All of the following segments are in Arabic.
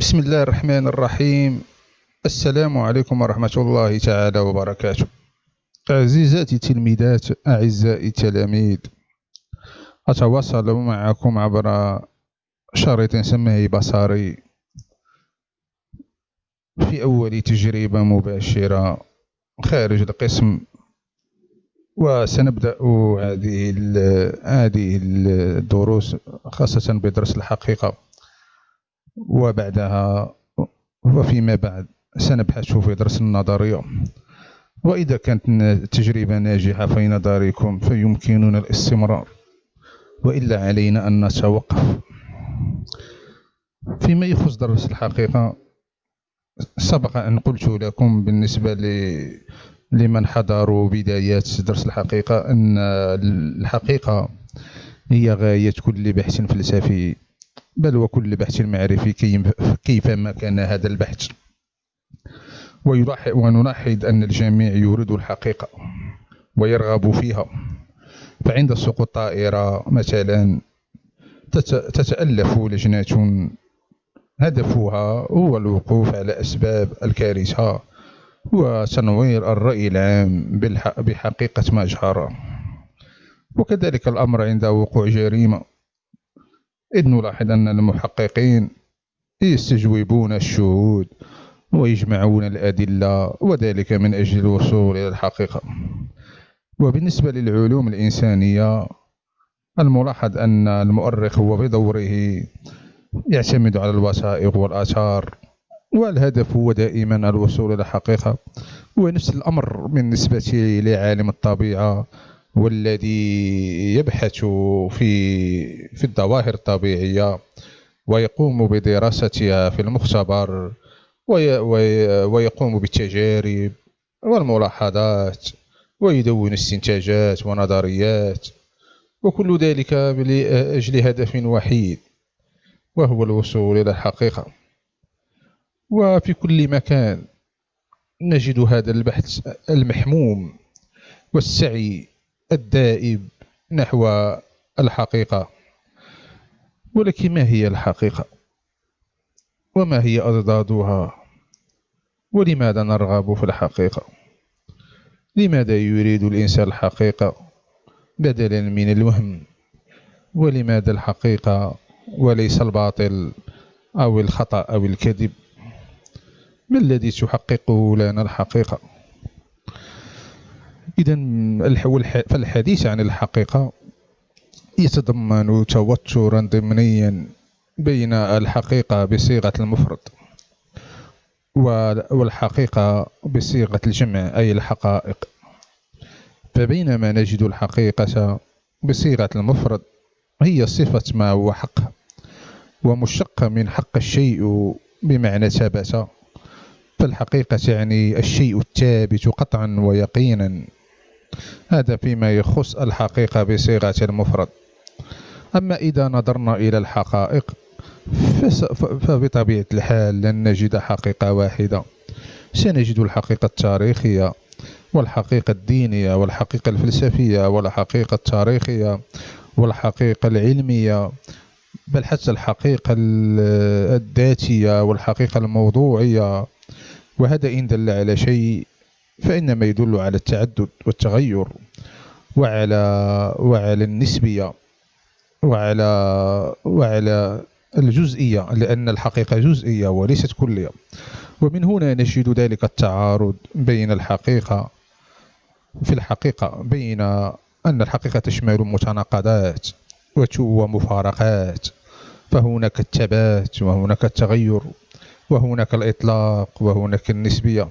بسم الله الرحمن الرحيم السلام عليكم ورحمة الله تعالى وبركاته عزيزاتي التلميذات أعزائي التلاميذ أتواصل معكم عبر شريط سماعي بصري في أول تجربة مباشرة خارج القسم وسنبدأ هذه الدروس خاصة بدرس الحقيقة وبعدها وفيما بعد سنبحث في درس النظرية. وإذا كانت التجربة ناجحة في نظركم فيمكننا الاستمرار. وإلا علينا أن نتوقف. فيما يخص درس الحقيقة سبق أن قلت لكم بالنسبة لمن حضروا بدايات درس الحقيقة أن الحقيقة هي غاية كل بحث فلسفي بل وكل بحث معرفي كيفما كان هذا البحث. ونلاحظ أن الجميع يريد الحقيقة ويرغب فيها. فعند سقوط طائرة مثلا تتألف لجنة هدفها هو الوقوف على أسباب الكارثة وتنوير الرأي العام بحقيقة ما جرى وكذلك الأمر عند وقوع جريمة. إذ نلاحظ أن المحققين يستجوبون الشهود ويجمعون الأدلة وذلك من أجل الوصول إلى الحقيقة. وبالنسبة للعلوم الإنسانية الملاحظ أن المؤرخ هو بدوره يعتمد على الوثائق والآثار والهدف هو دائما الوصول إلى الحقيقة. ونفس الأمر بالنسبة لعالم الطبيعة والذي يبحث في في الظواهر الطبيعية ويقوم بدراستها في المختبر ويقوم بالتجارب والملاحظات ويدون استنتاجات ونظريات وكل ذلك لأجل هدف وحيد وهو الوصول إلى الحقيقة. وفي كل مكان نجد هذا البحث المحموم والسعي الدائب نحو الحقيقة. ولكن ما هي الحقيقة؟ وما هي أضدادها؟ ولماذا نرغب في الحقيقة؟ لماذا يريد الإنسان الحقيقة بدلا من الوهم؟ ولماذا الحقيقة وليس الباطل أو الخطأ أو الكذب؟ ما الذي تحققه لنا الحقيقة؟ إذا فالحديث عن الحقيقة يتضمن توترا ضمنيا بين الحقيقة بصيغة المفرد والحقيقة بصيغة الجمع أي الحقائق. فبينما نجد الحقيقة بصيغة المفرد هي صفة ما هو حق ومشتقة من حق الشيء بمعنى ثبت فالحقيقة تعني الشيء الثابت قطعا ويقينا. هذا فيما يخص الحقيقة بصيغة المفرد. أما إذا نظرنا إلى الحقائق فبطبيعة الحال لن نجد حقيقة واحدة. سنجد الحقيقة التاريخية والحقيقة الدينية والحقيقة الفلسفية والحقيقة التاريخية والحقيقة العلمية بل حتى الحقيقة الذاتية والحقيقة الموضوعية. وهذا إن دل على شيء فإنما يدل على التعدد والتغير وعلى وعلى النسبية وعلى وعلى الجزئية لأن الحقيقة جزئية وليست كلية. ومن هنا نجد ذلك التعارض بين الحقيقة في الحقيقة بين أن الحقيقة تشمل متناقضات ومفارقات فهناك الثبات وهناك التغير وهناك الإطلاق وهناك النسبية.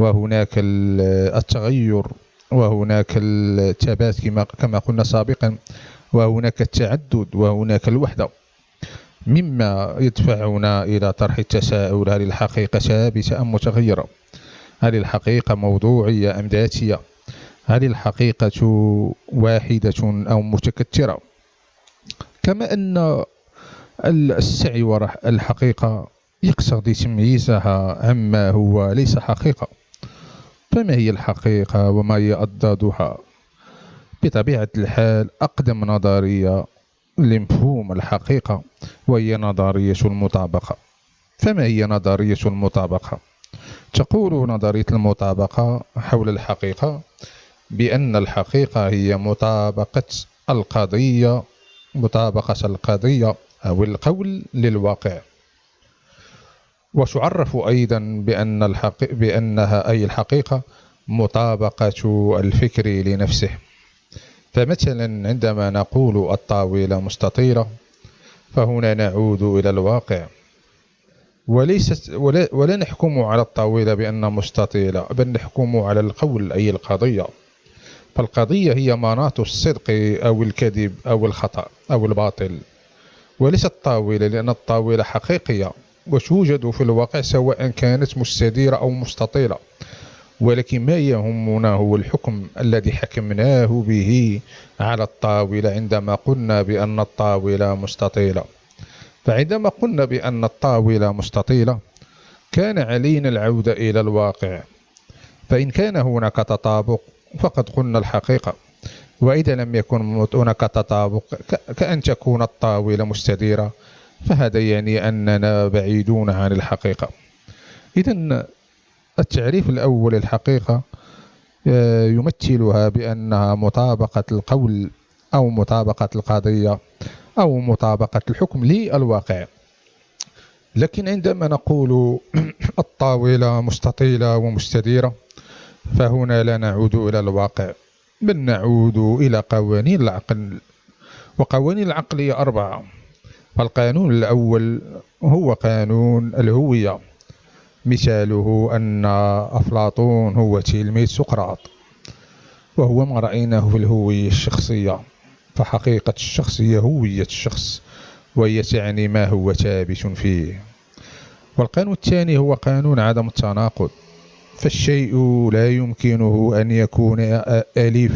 وهناك التغير وهناك الثبات كما قلنا سابقا وهناك التعدد وهناك الوحدة. مما يدفعنا إلى طرح التساؤل هل الحقيقة ثابتة أم متغيرة؟ هل الحقيقة موضوعية أم ذاتية؟ هل الحقيقة واحدة أو متكثرة كما أن السعي وراء الحقيقة يقتضي تمييزها عما هو ليس حقيقة. فما هي الحقيقة وما هي أضدادها؟ بطبيعة الحال أقدم نظرية لمفهوم الحقيقة وهي نظرية المطابقة. فما هي نظرية المطابقة؟ تقول نظرية المطابقة حول الحقيقة بأن الحقيقة هي مطابقة القضية مطابقة القضية أو القول للواقع. وتعرف أيضا بأن الحقيقة بأنها أي الحقيقة مطابقة الفكر لنفسه. فمثلا عندما نقول الطاولة مستطيلة فهنا نعود إلى الواقع. وليست ولا, ولا نحكم على الطاولة بأنها مستطيلة بل نحكم على القول أي القضية. فالقضية هي مناط الصدق أو الكذب أو الخطأ أو الباطل. وليست الطاولة لأن الطاولة حقيقية. وتوجد في الواقع سواء كانت مستديرة أو مستطيلة ولكن ما يهمنا هو الحكم الذي حكمناه به على الطاولة عندما قلنا بأن الطاولة مستطيلة. فعندما قلنا بأن الطاولة مستطيلة كان علينا العودة إلى الواقع. فإن كان هناك تطابق فقد قلنا الحقيقة. وإذا لم يكن هناك تطابق كأن تكون الطاولة مستديرة. فهذا يعني أننا بعيدون عن الحقيقة. إذا التعريف الأول للحقيقة آه، يمثلها بأنها مطابقة القول أو مطابقة القضية أو مطابقة الحكم للواقع. لكن عندما نقول الطاولة مستطيلة ومستديرة فهنا لا نعود إلى الواقع بل نعود إلى قوانين العقل. وقوانين العقل هي أربعة. فالقانون الأول هو قانون الهوية. مثاله أن أفلاطون هو تلميذ سقراط وهو ما رأيناه في الهوية الشخصية. فحقيقة الشخص هي هوية الشخص وهي تعني ما هو ثابت فيه. والقانون الثاني هو قانون عدم التناقض. فالشيء لا يمكنه أن يكون أليف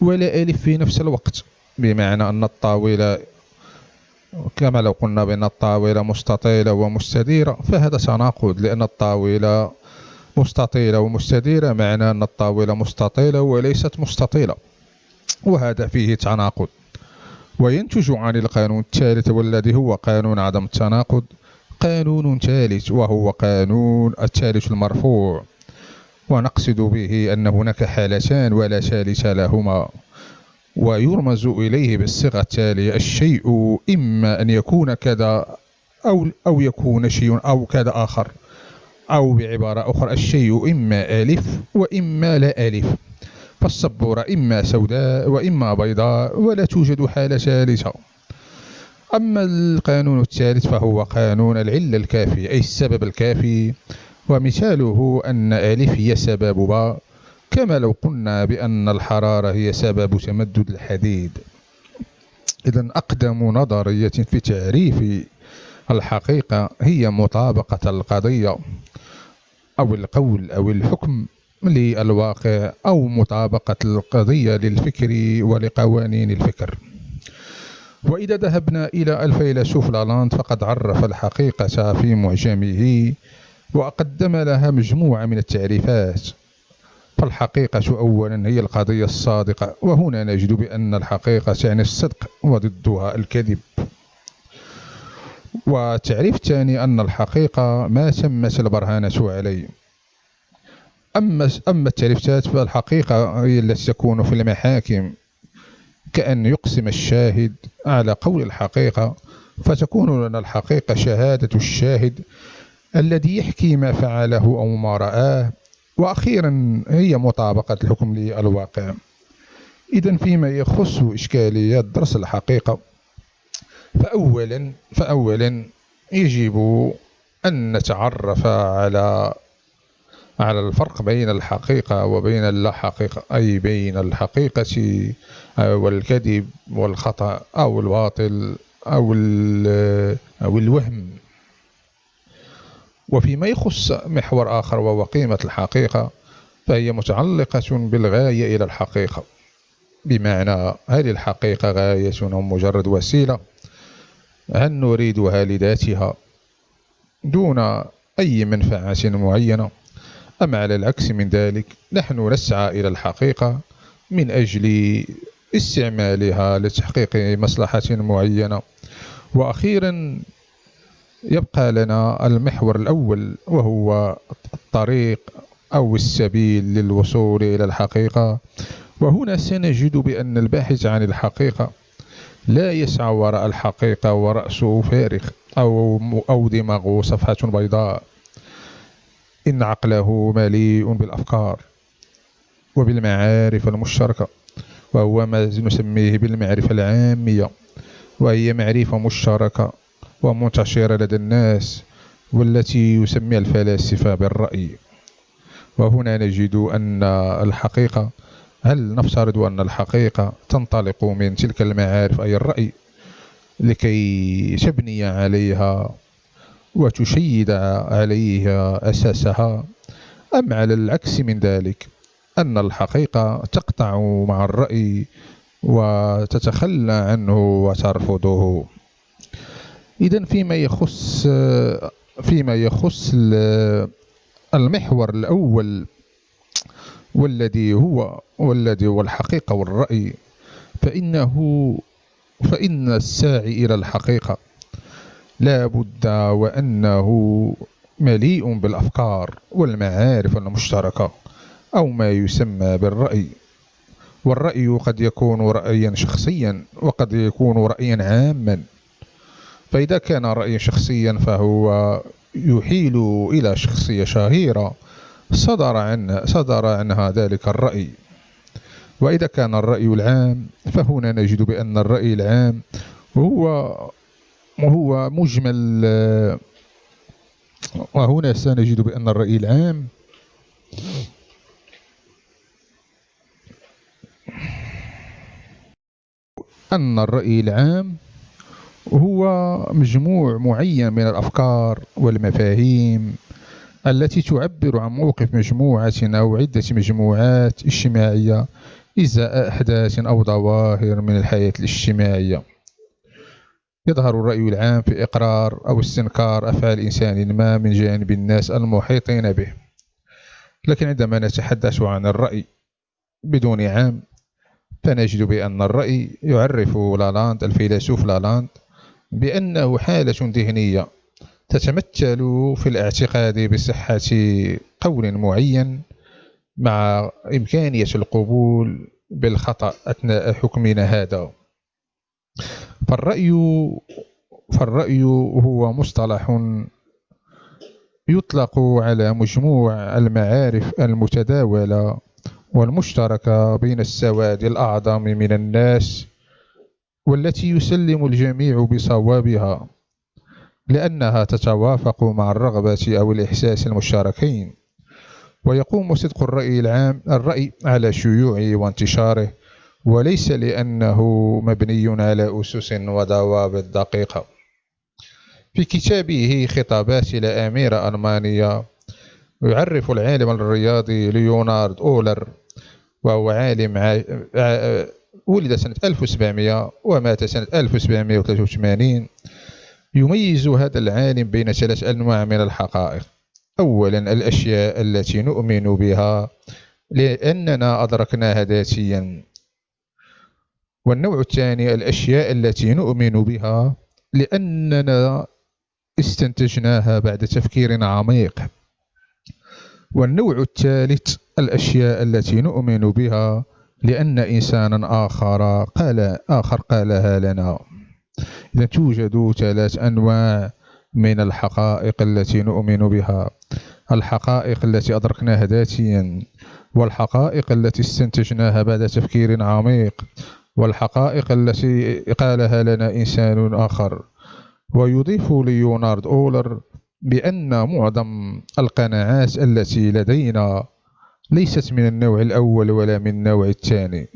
ولا ألف في نفس الوقت. بمعنى أن الطاولة كما لو قلنا بأن الطاولة مستطيلة ومستديرة فهذا تناقض لأن الطاولة مستطيلة ومستديرة معنى أن الطاولة مستطيلة وليست مستطيلة. وهذا فيه تناقض. وينتج عن القانون الثالث والذي هو قانون عدم التناقض قانون ثالث وهو قانون الثالث المرفوع. ونقصد به أن هناك حالتان ولا ثالث لهما. ويرمز إليه بالصيغة التالية الشيء إما أن يكون كذا أو, أو يكون شيء أو كذا آخر أو بعبارة أخرى الشيء إما ألف وإما لا ألف. فالصبورة إما سوداء وإما بيضاء ولا توجد حالة ثالثة. أما القانون الثالث فهو قانون العلة الكافي أي السبب الكافي. ومثاله أن ألف هي سبب باء. كما لو قلنا بأن الحرارة هي سبب تمدد الحديد. إذا أقدم نظرية في تعريف الحقيقة هي مطابقة القضية أو القول أو الحكم للواقع أو مطابقة القضية للفكر ولقوانين الفكر. وإذا ذهبنا إلى الفيلسوف لالاند فقد عرف الحقيقة في معجمه وقدم لها مجموعة من التعريفات. فالحقيقة أولا هي القضية الصادقة وهنا نجد بأن الحقيقة تعني الصدق وضدها الكذب. وتعريف ثاني أن الحقيقة ما تمت البرهانة عليه. أما أما التعريفات فالحقيقة هي التي تكون في المحاكم. كأن يقسم الشاهد على قول الحقيقة فتكون لنا الحقيقة شهادة الشاهد الذي يحكي ما فعله أو ما رآه وأخيرا هي مطابقة الحكم للواقع. إذا فيما يخص إشكاليات درس الحقيقة فأولا فأولا يجب أن نتعرف على على الفرق بين الحقيقة وبين اللا حقيقة أي بين الحقيقة والكذب والخطأ أو الباطل أو, أو الوهم. وفيما يخص محور آخر وهو قيمة الحقيقة فهي متعلقة بالغاية إلى الحقيقة. بمعنى هل الحقيقة غاية أو مجرد وسيلة؟ هل نريدها لذاتها دون أي منفعة معينة؟ أم على العكس من ذلك نحن نسعى إلى الحقيقة من أجل استعمالها لتحقيق مصلحة معينة. وأخيرا يبقى لنا المحور الأول وهو الطريق أو السبيل للوصول إلى الحقيقة. وهنا سنجد بأن الباحث عن الحقيقة لا يسعى وراء الحقيقة ورأسه فارغ أو, أو دماغه صفحة بيضاء. إن عقله مليء بالأفكار وبالمعارف المشتركة وهو ما نسميه بالمعرفة العامية وهي معرفة مشتركة. ومنتشرة لدى الناس والتي يسميها الفلاسفة بالرأي. وهنا نجد أن الحقيقة هل نفترض أن الحقيقة تنطلق من تلك المعارف أي الرأي لكي تبني عليها وتشيد عليها أساسها؟ أم على العكس من ذلك أن الحقيقة تقطع مع الرأي وتتخلى عنه وترفضه؟ إذا فيما يخص فيما يخص المحور الأول والذي هو والذي هو الحقيقة والرأي فإنه فإن الساعي إلى الحقيقة لا بد وأنه مليء بالأفكار والمعارف المشتركة أو ما يسمى بالرأي. والرأي قد يكون رأيا شخصيا وقد يكون رأيا عاما. فإذا كان رأيا شخصيا فهو يحيل إلى شخصية شهيرة صدر عنها, صدر عنها ذلك الرأي. وإذا كان الرأي العام فهنا نجد بأن الرأي العام هو وهو مجمل وهنا سنجد بأن الرأي العام أن الرأي العام هو مجموع معين من الأفكار والمفاهيم التي تعبر عن موقف مجموعة أو عدة مجموعات اجتماعية إزاء أحداث أو ظواهر من الحياة الاجتماعية. يظهر الرأي العام في إقرار أو استنكار أفعال إنسان ما من جانب الناس المحيطين به. لكن عندما نتحدث عن الرأي بدون عام فنجد بأن الرأي يعرف لالاند الفيلسوف لالاند بأنه حالة ذهنية تتمثل في الاعتقاد بصحة قول معين مع إمكانية القبول بالخطأ أثناء حكمنا هذا. فالرأي فالرأي هو مصطلح يطلق على مجموع المعارف المتداولة والمشتركة بين السواد الأعظم من الناس والتي يسلم الجميع بصوابها لأنها تتوافق مع الرغبة أو الإحساس المشتركين ويقوم صدق الرأي العام الرأي على شيوعه وانتشاره وليس لأنه مبني على أسس وضوابط دقيقة في كتابه خطابات إلى أميرة ألمانية يعرف العالم الرياضي ليونارد أولر وهو عالم. ولد سنة 1700 ومات سنة 1783 يميز هذا العالم بين ثلاث أنواع من الحقائق. أولا الأشياء التي نؤمن بها لأننا أدركناها ذاتيا. والنوع الثاني الأشياء التي نؤمن بها لأننا استنتجناها بعد تفكير عميق. والنوع الثالث الأشياء التي نؤمن بها لأن إنسانا آخر قال آخر قالها لنا. إذا توجد ثلاث أنواع من الحقائق التي نؤمن بها. الحقائق التي أدركناها ذاتيا والحقائق التي استنتجناها بعد تفكير عميق والحقائق التي قالها لنا إنسان آخر. ويضيف ليونارد أولر بأن معظم القناعات التي لدينا ليست من النوع الأول ولا من النوع الثاني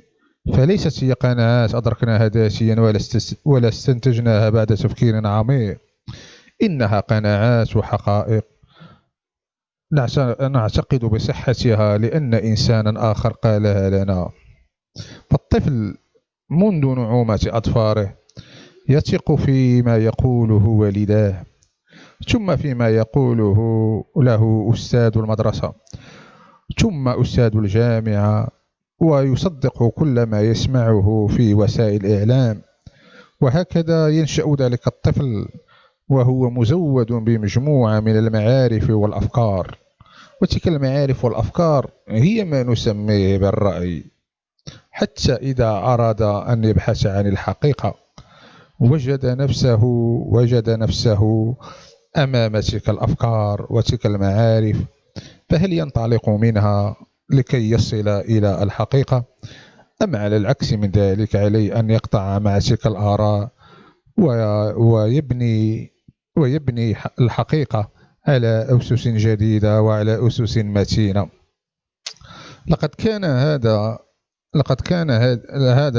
فليست هي قناعات أدركناها ذاتيا ولا استنتجناها بعد تفكير عميق. إنها قناعات وحقائق. نعتقد بصحتها لأن إنسانا آخر قالها لنا فالطفل منذ نعومة أطفاره يثق فيما يقوله والداه ثم فيما يقوله له أستاذ المدرسة. ثم أستاذ الجامعة ويصدق كل ما يسمعه في وسائل الإعلام. وهكذا ينشأ ذلك الطفل وهو مزود بمجموعة من المعارف والأفكار. وتلك المعارف والأفكار هي ما نسميه بالرأي حتى إذا أراد أن يبحث عن الحقيقة. وجد نفسه وجد نفسه أمام تلك الأفكار وتلك المعارف. فهل ينطلق منها لكي يصل إلى الحقيقة. أم على العكس من ذلك عليه أن يقطع مع تلك الآراء ويبني ويبني الحقيقة على أسس جديدة وعلى أسس متينة. لقد كان هذا لقد كان هذا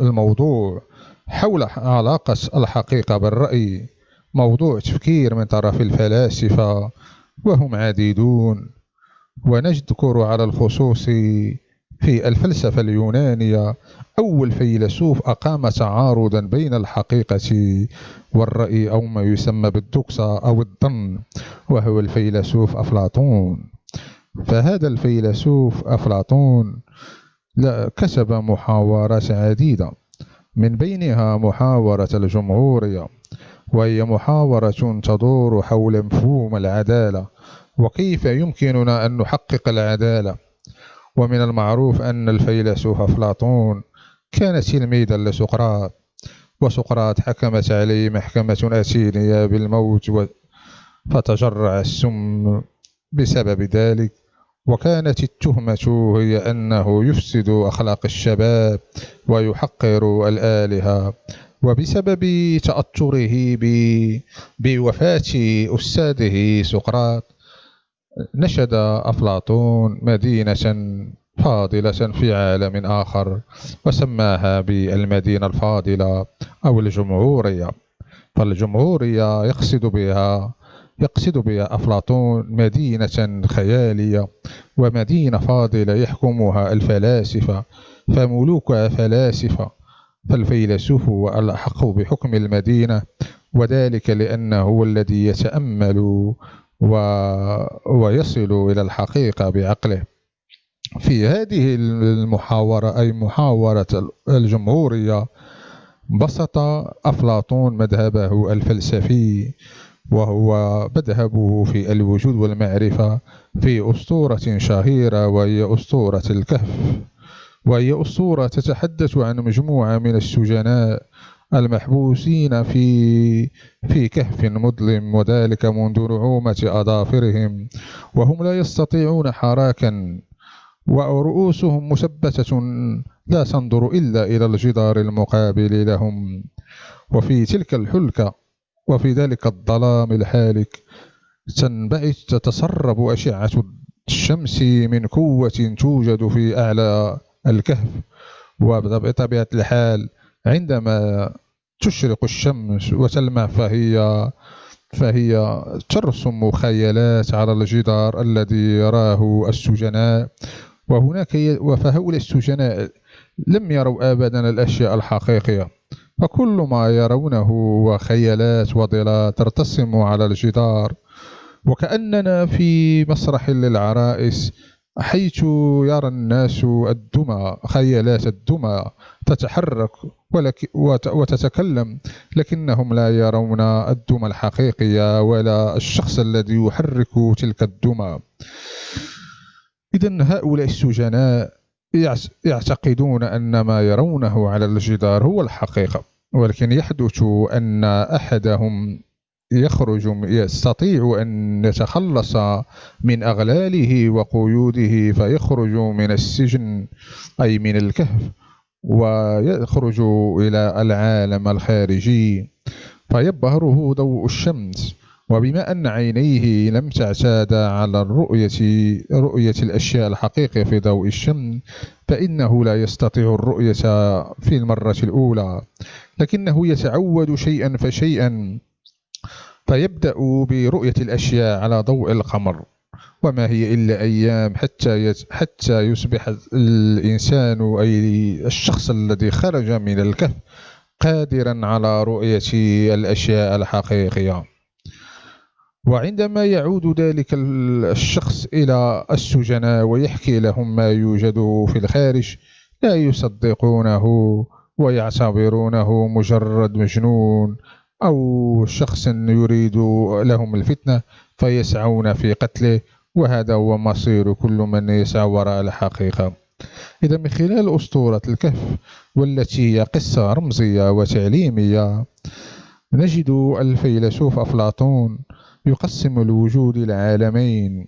الموضوع حول علاقة الحقيقة بالرأي موضوع تفكير من طرف الفلاسفة وهم عديدون ونذكر على الخصوص في الفلسفة اليونانية. أول فيلسوف أقام تعارضا بين الحقيقة والرأي أو ما يسمى بالدوكسا أو الظن وهو الفيلسوف أفلاطون. فهذا الفيلسوف أفلاطون كسب محاورات عديدة. من بينها محاورة الجمهورية. وهي محاورة تدور حول مفهوم العدالة وكيف يمكننا أن نحقق العدالة؟ ومن المعروف أن الفيلسوف أفلاطون كان تلميذا لسقراط وسقراط حكمت عليه محكمة أثينية بالموت فتجرع السم بسبب ذلك وكانت التهمة هي أنه يفسد أخلاق الشباب ويحقر الآلهة وبسبب تأثره بوفاة أستاذه سقراط نشد أفلاطون مدينة فاضلة في عالم آخر وسماها بالمدينة الفاضلة أو الجمهورية. فالجمهورية يقصد بها يقصد بها أفلاطون مدينة خيالية ومدينة فاضلة يحكمها الفلاسفة فملوكها فلاسفة. فالفيلسوف هو الأحق بحكم المدينة وذلك لأنه هو الذي يتأمل و... ويصل إلى الحقيقة بعقله. في هذه المحاورة أي محاورة الجمهورية بسط أفلاطون مذهبه الفلسفي وهو مذهبه في الوجود والمعرفة في أسطورة شهيرة وهي أسطورة الكهف. وهي أسطورة تتحدث عن مجموعة من السجناء المحبوسين في في كهف مظلم وذلك منذ نعومة أظافرهم وهم لا يستطيعون حراكا ورؤوسهم مثبتة لا تنظر إلا إلى الجدار المقابل لهم. وفي تلك الحلكة وفي ذلك الظلام الحالك تنبعث تتسرب أشعة الشمس من قوة توجد في أعلى الكهف. وبطبيعة الحال عندما تشرق الشمس وتلمع فهي فهي ترسم خيالات على الجدار الذي يراه السجناء. وهناك فهؤلاء السجناء لم يروا أبدا الأشياء الحقيقية. فكل ما يرونه هو خيالات وظلال ترتسم على الجدار. وكأننا في مسرح للعرائس حيث يرى الناس الدمى خيالات الدمى تتحرك وتتكلم لكنهم لا يرون الدمى الحقيقية ولا الشخص الذي يحرك تلك الدمى. إذا هؤلاء السجناء يعتقدون أن ما يرونه على الجدار هو الحقيقة ولكن يحدث أن أحدهم يخرج يستطيع أن يتخلص من أغلاله وقيوده فيخرج من السجن أي من الكهف ويخرج إلى العالم الخارجي. فيبهره ضوء الشمس وبما أن عينيه لم تعتادا على الرؤية رؤية الأشياء الحقيقية في ضوء الشمس فإنه لا يستطيع الرؤية في المرة الأولى لكنه يتعود شيئا فشيئا. فيبدأ برؤية الأشياء على ضوء القمر. وما هي إلا أيام حتى حتى يصبح الإنسان أي الشخص الذي خرج من الكهف قادرا على رؤية الأشياء الحقيقية. وعندما يعود ذلك الشخص إلى السجناء ويحكي لهم ما يوجد في الخارج لا يصدقونه ويعتبرونه مجرد مجنون. أو شخص يريد لهم الفتنة فيسعون في قتله وهذا هو مصير كل من يسعى وراء الحقيقة. إذا من خلال أسطورة الكهف والتي هي قصة رمزية وتعليمية نجد الفيلسوف أفلاطون يقسم الوجود إلى عالمين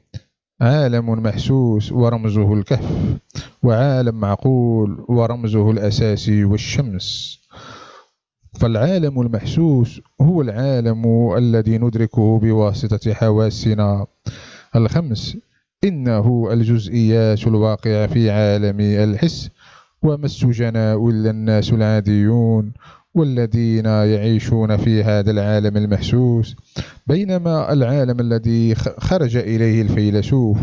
عالم محسوس ورمزه الكهف وعالم معقول ورمزه الأساسي والشمس. فالعالم المحسوس هو العالم الذي ندركه بواسطة حواسنا. الخمس إنه الجزئيات الواقعة في عالم الحس وما السجناء إلا الناس العاديون والذين يعيشون في هذا العالم المحسوس بينما العالم الذي خرج إليه الفيلسوف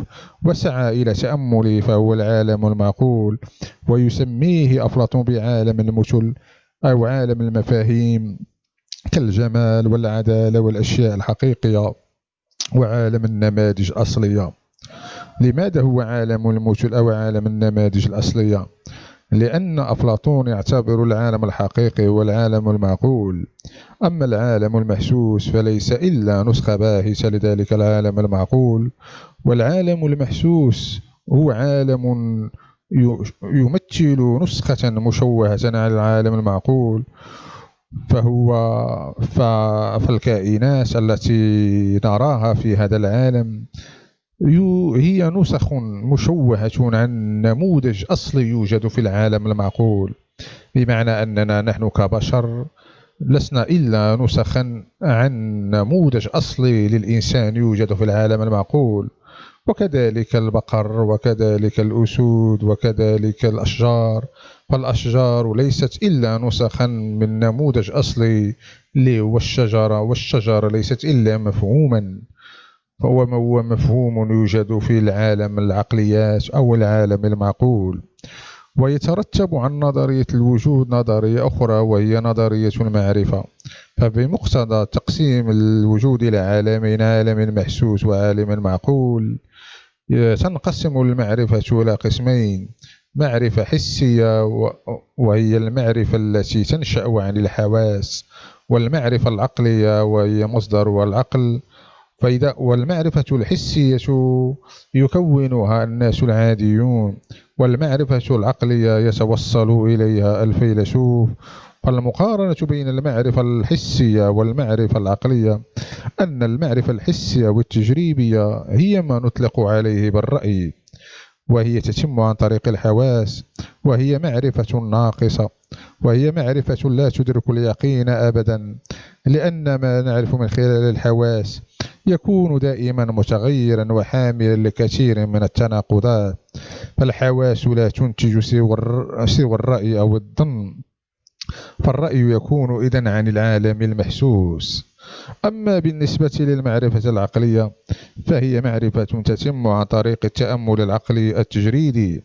وسعى إلى تأمله فهو العالم المعقول ويسميه أفلاطون بعالم المثل أو عالم المفاهيم كالجمال والعدالة والأشياء الحقيقية وعالم النماذج الأصلية. لماذا هو عالم المثل أو عالم النماذج الأصلية؟ لأن أفلاطون يعتبر العالم الحقيقي هو العالم المعقول. أما العالم المحسوس فليس إلا نسخة باهتة لذلك العالم المعقول. والعالم المحسوس هو عالم يمثل نسخة مشوهة عن العالم المعقول فهو فالكائنات التي نراها في هذا العالم هي نسخ مشوهة عن نموذج أصلي يوجد في العالم المعقول. بمعنى أننا نحن كبشر لسنا إلا نسخا عن نموذج أصلي للإنسان يوجد في العالم المعقول. وكذلك البقر وكذلك الأسود وكذلك الأشجار فالأشجار ليست إلا نسخا من نموذج أصلي والشجرة والشجرة ليست إلا مفهوما فهو مفهوم يوجد في العالم العقليات أو العالم المعقول. ويترتب عن نظرية الوجود نظرية أخرى وهي نظرية المعرفة. فبمقتضى تقسيم الوجود إلى عالمين عالم محسوس وعالم معقول تنقسم المعرفة إلى قسمين معرفة حسية وهي المعرفة التي تنشأ عن الحواس والمعرفة العقلية وهي مصدر العقل. فإذا والمعرفة الحسية يكونها الناس العاديون والمعرفة العقلية يتوصل إليها الفيلسوف فالمقارنة بين المعرفة الحسية والمعرفة العقلية أن المعرفة الحسية والتجريبية هي ما نطلق عليه بالرأي وهي تتم عن طريق الحواس وهي معرفة ناقصة وهي معرفة لا تدرك اليقين أبدا لأن ما نعرف من خلال الحواس يكون دائما متغيرا وحاملا لكثير من التناقضات فالحواس لا تنتج سوى الرأي أو الظن. فالرأي يكون إذا عن العالم المحسوس. أما بالنسبة للمعرفة العقلية فهي معرفة تتم عن طريق التأمل العقلي التجريدي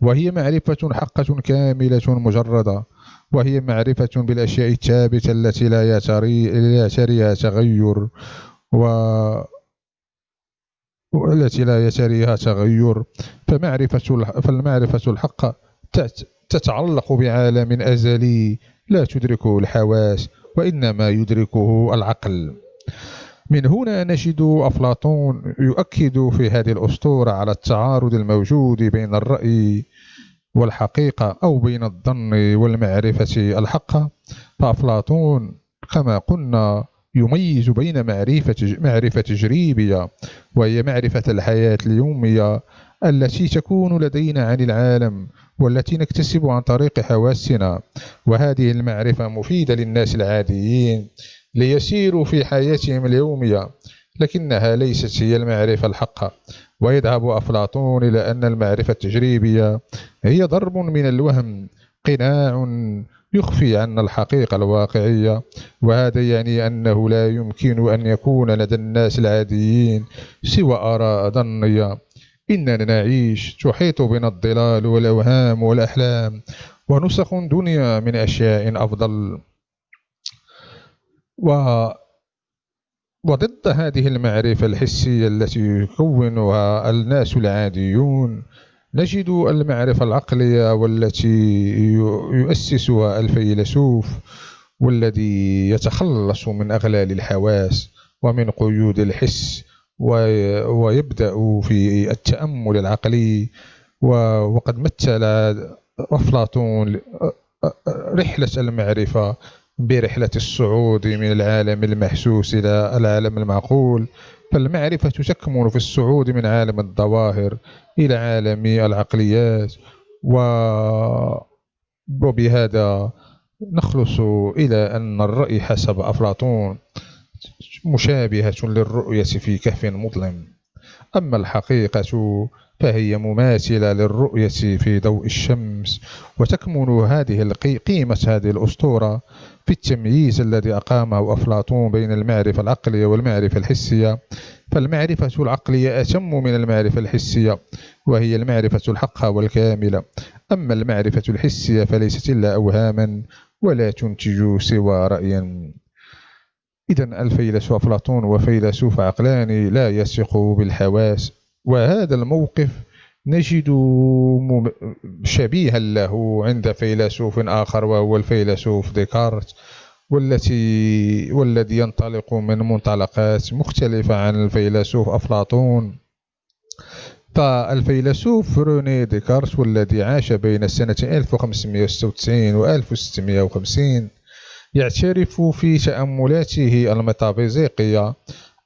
وهي معرفة حقة كاملة مجردة وهي معرفة بالأشياء الثابتة التي لا يتريها تغير و والتي لا يتريها تغير. فمعرفة فالمعرفة الحق تتعلق بعالم أزلي لا تدركه الحواس وإنما يدركه العقل. من هنا نجد أفلاطون يؤكد في هذه الأسطورة على التعارض الموجود بين الرأي والحقيقة أو بين الظن والمعرفة الحقة. فأفلاطون كما قلنا يميز بين معرفة معرفة تجريبية وهي معرفة الحياة اليومية التي تكون لدينا عن العالم والتي نكتسب عن طريق حواسنا. وهذه المعرفة مفيدة للناس العاديين ليسيروا في حياتهم اليومية لكنها ليست هي المعرفة الحقة ويذهب أفلاطون إلى أن المعرفة التجريبية هي ضرب من الوهم قناع يخفي عنا الحقيقة الواقعية. وهذا يعني أنه لا يمكن أن يكون لدى الناس العاديين سوى آراء ظنية إننا نعيش تحيط بنا الضلال والأوهام والأحلام ونسخ دنيا من أشياء أفضل. و وضد هذه المعرفة الحسية التي يكونها الناس العاديون نجد المعرفة العقلية والتي يؤسسها الفيلسوف والذي يتخلص من أغلال الحواس ومن قيود الحس ويبدأ في التأمل العقلي وقد مثل أفلاطون رحلة المعرفة برحلة الصعود من العالم المحسوس إلى العالم المعقول. فالمعرفة تكمن في الصعود من عالم الظواهر إلى عالم العقليات وبهذا نخلص إلى أن الرأي حسب أفلاطون. مشابهة للرؤية في كهف مظلم. أما الحقيقة فهي مماثلة للرؤية في ضوء الشمس وتكمن هذه قيمة هذه الأسطورة في التمييز الذي أقامه أفلاطون بين المعرفة العقلية والمعرفة الحسية. فالمعرفة العقلية أتم من المعرفة الحسية وهي المعرفة الحقة والكاملة أما المعرفة الحسية فليست إلا أوهاما ولا تنتج سوى رأيا. إذا الفيلسوف أفلاطون وفيلسوف عقلاني لا يثق بالحواس وهذا الموقف نجد شبيها له عند فيلسوف آخر وهو الفيلسوف ديكارت والتي والذي ينطلق من منطلقات مختلفة عن الفيلسوف أفلاطون. فالفيلسوف روني ديكارت والذي عاش بين سنة 1596 و 1650 يعترف في تأملاته الميتافيزيقية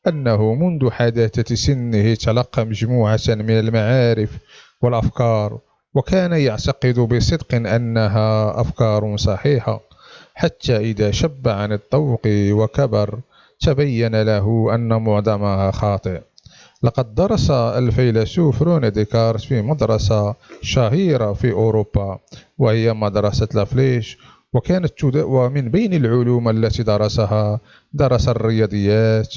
أنه منذ حداثة سنه تلقى مجموعة من المعارف والأفكار وكان يعتقد بصدق أنها أفكار صحيحة حتى إذا شب عن الطوق وكبر تبين له أن معظمها خاطئ. لقد درس الفيلسوف رون ديكارت في مدرسة شهيرة في أوروبا وهي مدرسة لافليش وكانت ومن بين العلوم التي درسها درس الرياضيات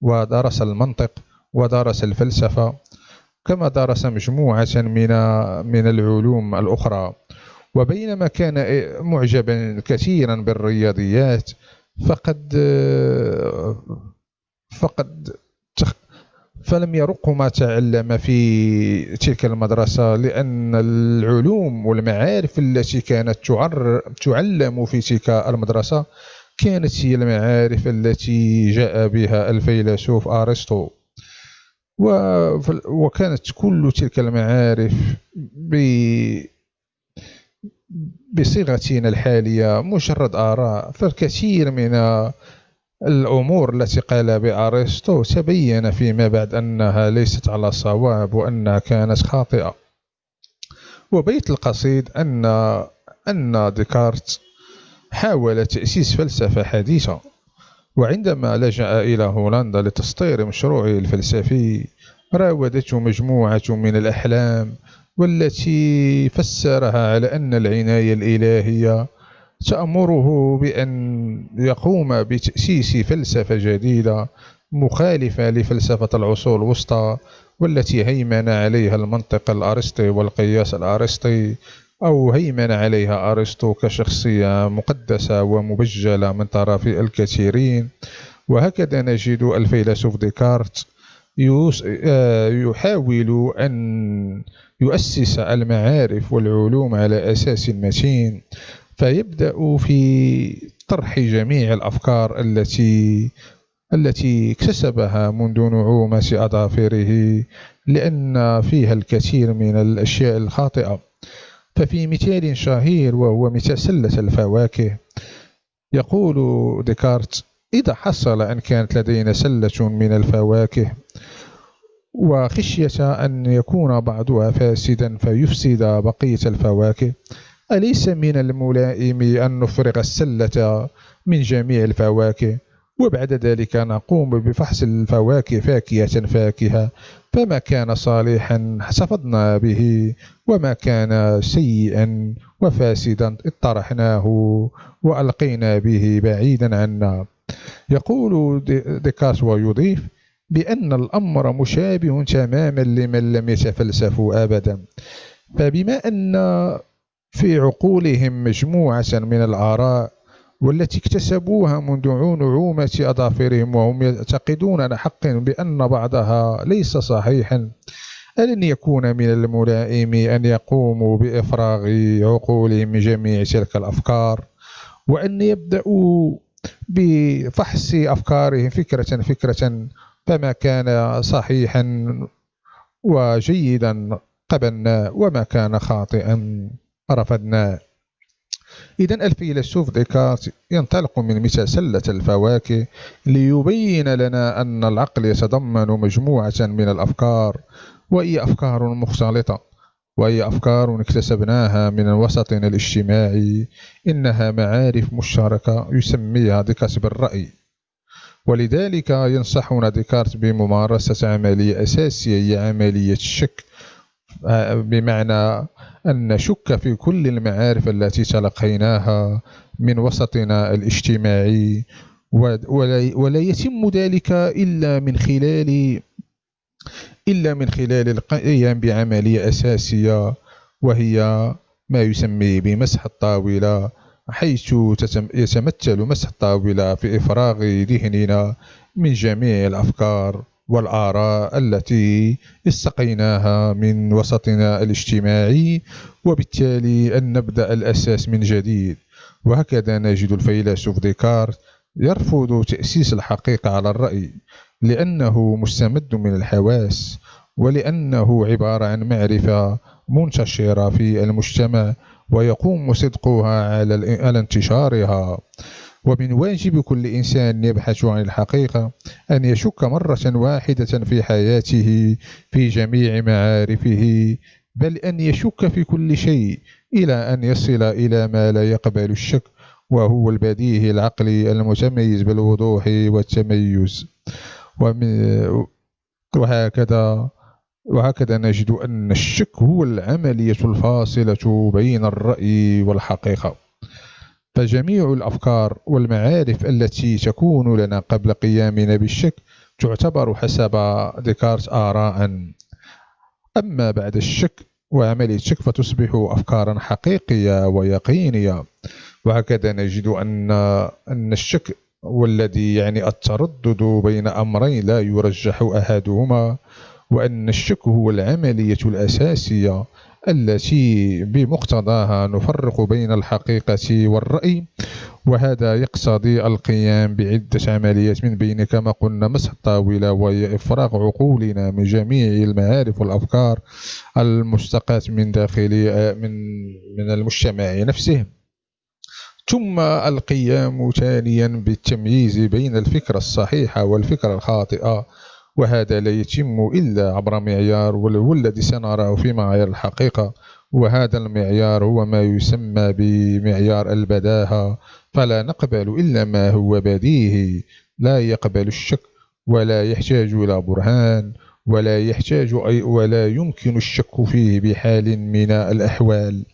ودرس المنطق ودرس الفلسفة كما درس مجموعة من من العلوم الأخرى. وبينما كان معجبا كثيرا بالرياضيات فقد فقد فلم يرق ما تعلم في تلك المدرسة لأن العلوم والمعارف التي كانت تعلم في تلك المدرسة كانت هي المعارف التي جاء بها الفيلسوف أرسطو. وكانت كل تلك المعارف بصيغتنا الحالية مجرد آراء فالكثير من الأمور التي قال بأرسطو تبين فيما بعد أنها ليست على صواب وأنها كانت خاطئة. وبيت القصيد أن أن ديكارت حاول تأسيس فلسفة حديثة وعندما لجأ إلى هولندا لتسطير مشروعه الفلسفي راودته مجموعة من الأحلام والتي فسرها على أن العناية الإلهية تأمره بأن يقوم بتأسيس فلسفة جديدة مخالفة لفلسفة العصور الوسطى والتي هيمن عليها المنطق الأرسطي والقياس الأرسطي أو هيمن عليها أرسطو كشخصية مقدسة ومبجلة من طرف الكثيرين. وهكذا نجد الفيلسوف ديكارت آه، يحاول أن يؤسس المعارف والعلوم على أساس متين. فيبدأ في طرح جميع الأفكار التي التي اكتسبها منذ نعومة أظافره لأن فيها الكثير من الأشياء الخاطئة. ففي مثال شهير وهو مثال سلة الفواكه يقول ديكارت إذا حصل أن كانت لدينا سلة من الفواكه وخشية أن يكون بعضها فاسدا فيفسد بقية الفواكه أليس من الملائم أن نفرغ السلة من جميع الفواكه؟ وبعد ذلك نقوم بفحص الفواكه فاكهة فاكهة. فما كان صالحا حسفضنا به وما كان سيئا وفاسدا اطرحناه وألقينا به بعيدا عنا. يقول ديكاس ويضيف بأن الأمر مشابه تماما لمن لم يتفلسفوا أبدا. فبما أن في عقولهم مجموعة من الآراء والتي اكتسبوها منذ نعومة أظافرهم وهم يعتقدون حقا بأن بعضها ليس صحيحا. ألن يكون من الملائم أن يقوموا بإفراغ عقولهم من جميع تلك الأفكار وأن يبدأوا بفحص أفكارهم فكرة فكرة فما كان صحيحا وجيدا قبلنا وما كان خاطئا. رفضناه إذا الفيلسوف ديكارت ينطلق من مثل سلة الفواكه ليبين لنا أن العقل يتضمن مجموعة من الأفكار وهي أفكار مختلطة وهي أفكار اكتسبناها من وسطنا الاجتماعي. إنها معارف مشتركة يسميها ديكارت بالرأي ولذلك ينصحنا ديكارت بممارسة عملية أساسية هي عملية الشك بمعنى أن نشك في كل المعارف التي تلقيناها من وسطنا الاجتماعي ولا يتم ذلك إلا من خلال إلا من خلال القيام بعملية أساسية وهي ما يسمى بمسح الطاولة حيث يتمثل مسح الطاولة في إفراغ ذهننا من جميع الأفكار. والآراء التي استقيناها من وسطنا الاجتماعي وبالتالي أن نبدأ الأساس من جديد. وهكذا نجد الفيلسوف ديكارت يرفض تأسيس الحقيقة على الرأي لأنه مستمد من الحواس ولأنه عبارة عن معرفة منتشرة في المجتمع ويقوم صدقها على انتشارها. ومن واجب كل إنسان يبحث عن الحقيقة أن يشك مرة واحدة في حياته في جميع معارفه بل أن يشك في كل شيء إلى أن يصل إلى ما لا يقبل الشك وهو البديهي العقلي المتميز بالوضوح والتميز. وهكذا وهكذا نجد أن الشك هو العملية الفاصلة بين الرأي والحقيقة. فجميع الأفكار والمعارف التي تكون لنا قبل قيامنا بالشك تعتبر حسب ديكارت آراء. أما بعد الشك وعملية الشك فتصبح أفكارا حقيقية ويقينية. وهكذا نجد أن أن الشك والذي يعني التردد بين أمرين لا يرجح أحدهما وأن الشك هو العملية الأساسية التي بمقتضاها نفرق بين الحقيقة والرأي وهذا يقتضي القيام بعدة عمليات من بين كما قلنا مسح الطاولة وهي إفراغ عقولنا من جميع المعارف والأفكار المستقاة من داخل من من المجتمع نفسه. ثم القيام ثانيا بالتمييز بين الفكرة الصحيحة والفكرة الخاطئة وهذا لا يتم إلا عبر معيار والذي سنراه في معايير الحقيقة. وهذا المعيار هو ما يسمى بمعيار البداهة. فلا نقبل إلا ما هو بديهي. لا يقبل الشك ولا يحتاج إلى برهان ولا يحتاج أي ولا يمكن الشك فيه بحال من الأحوال.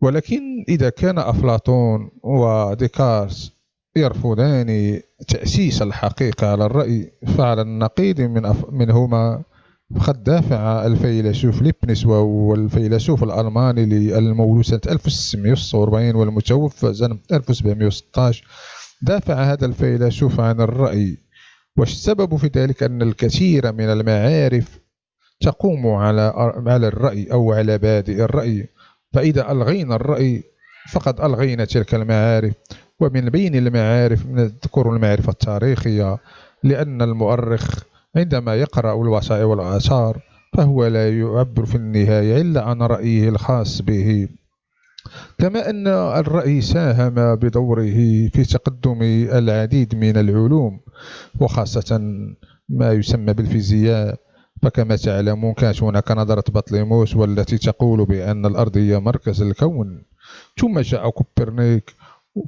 ولكن إذا كان أفلاطون وديكارت يرفضان تأسيس الحقيقة على الرأي فعلى النقيض من أف... منهما. قد دافع الفيلسوف ليبنس وهو الفيلسوف الألماني المولود سنة 1646 والمتوفى سنة 1716 دافع هذا الفيلسوف عن الرأي. والسبب في ذلك أن الكثير من المعارف تقوم على على الرأي أو على بادئ الرأي. فإذا ألغينا الرأي فقد ألغينا تلك المعارف. ومن بين المعارف نذكر المعرفة التاريخية لأن المؤرخ عندما يقرأ الوثائق والآثار فهو لا يعبر في النهاية إلا عن رأيه الخاص به. كما أن الرأي ساهم بدوره في تقدم العديد من العلوم وخاصة ما يسمى بالفيزياء. فكما تعلمون كانت هناك نظرة بطليموس والتي تقول بأن الأرض هي مركز الكون. ثم جاء كوبرنيك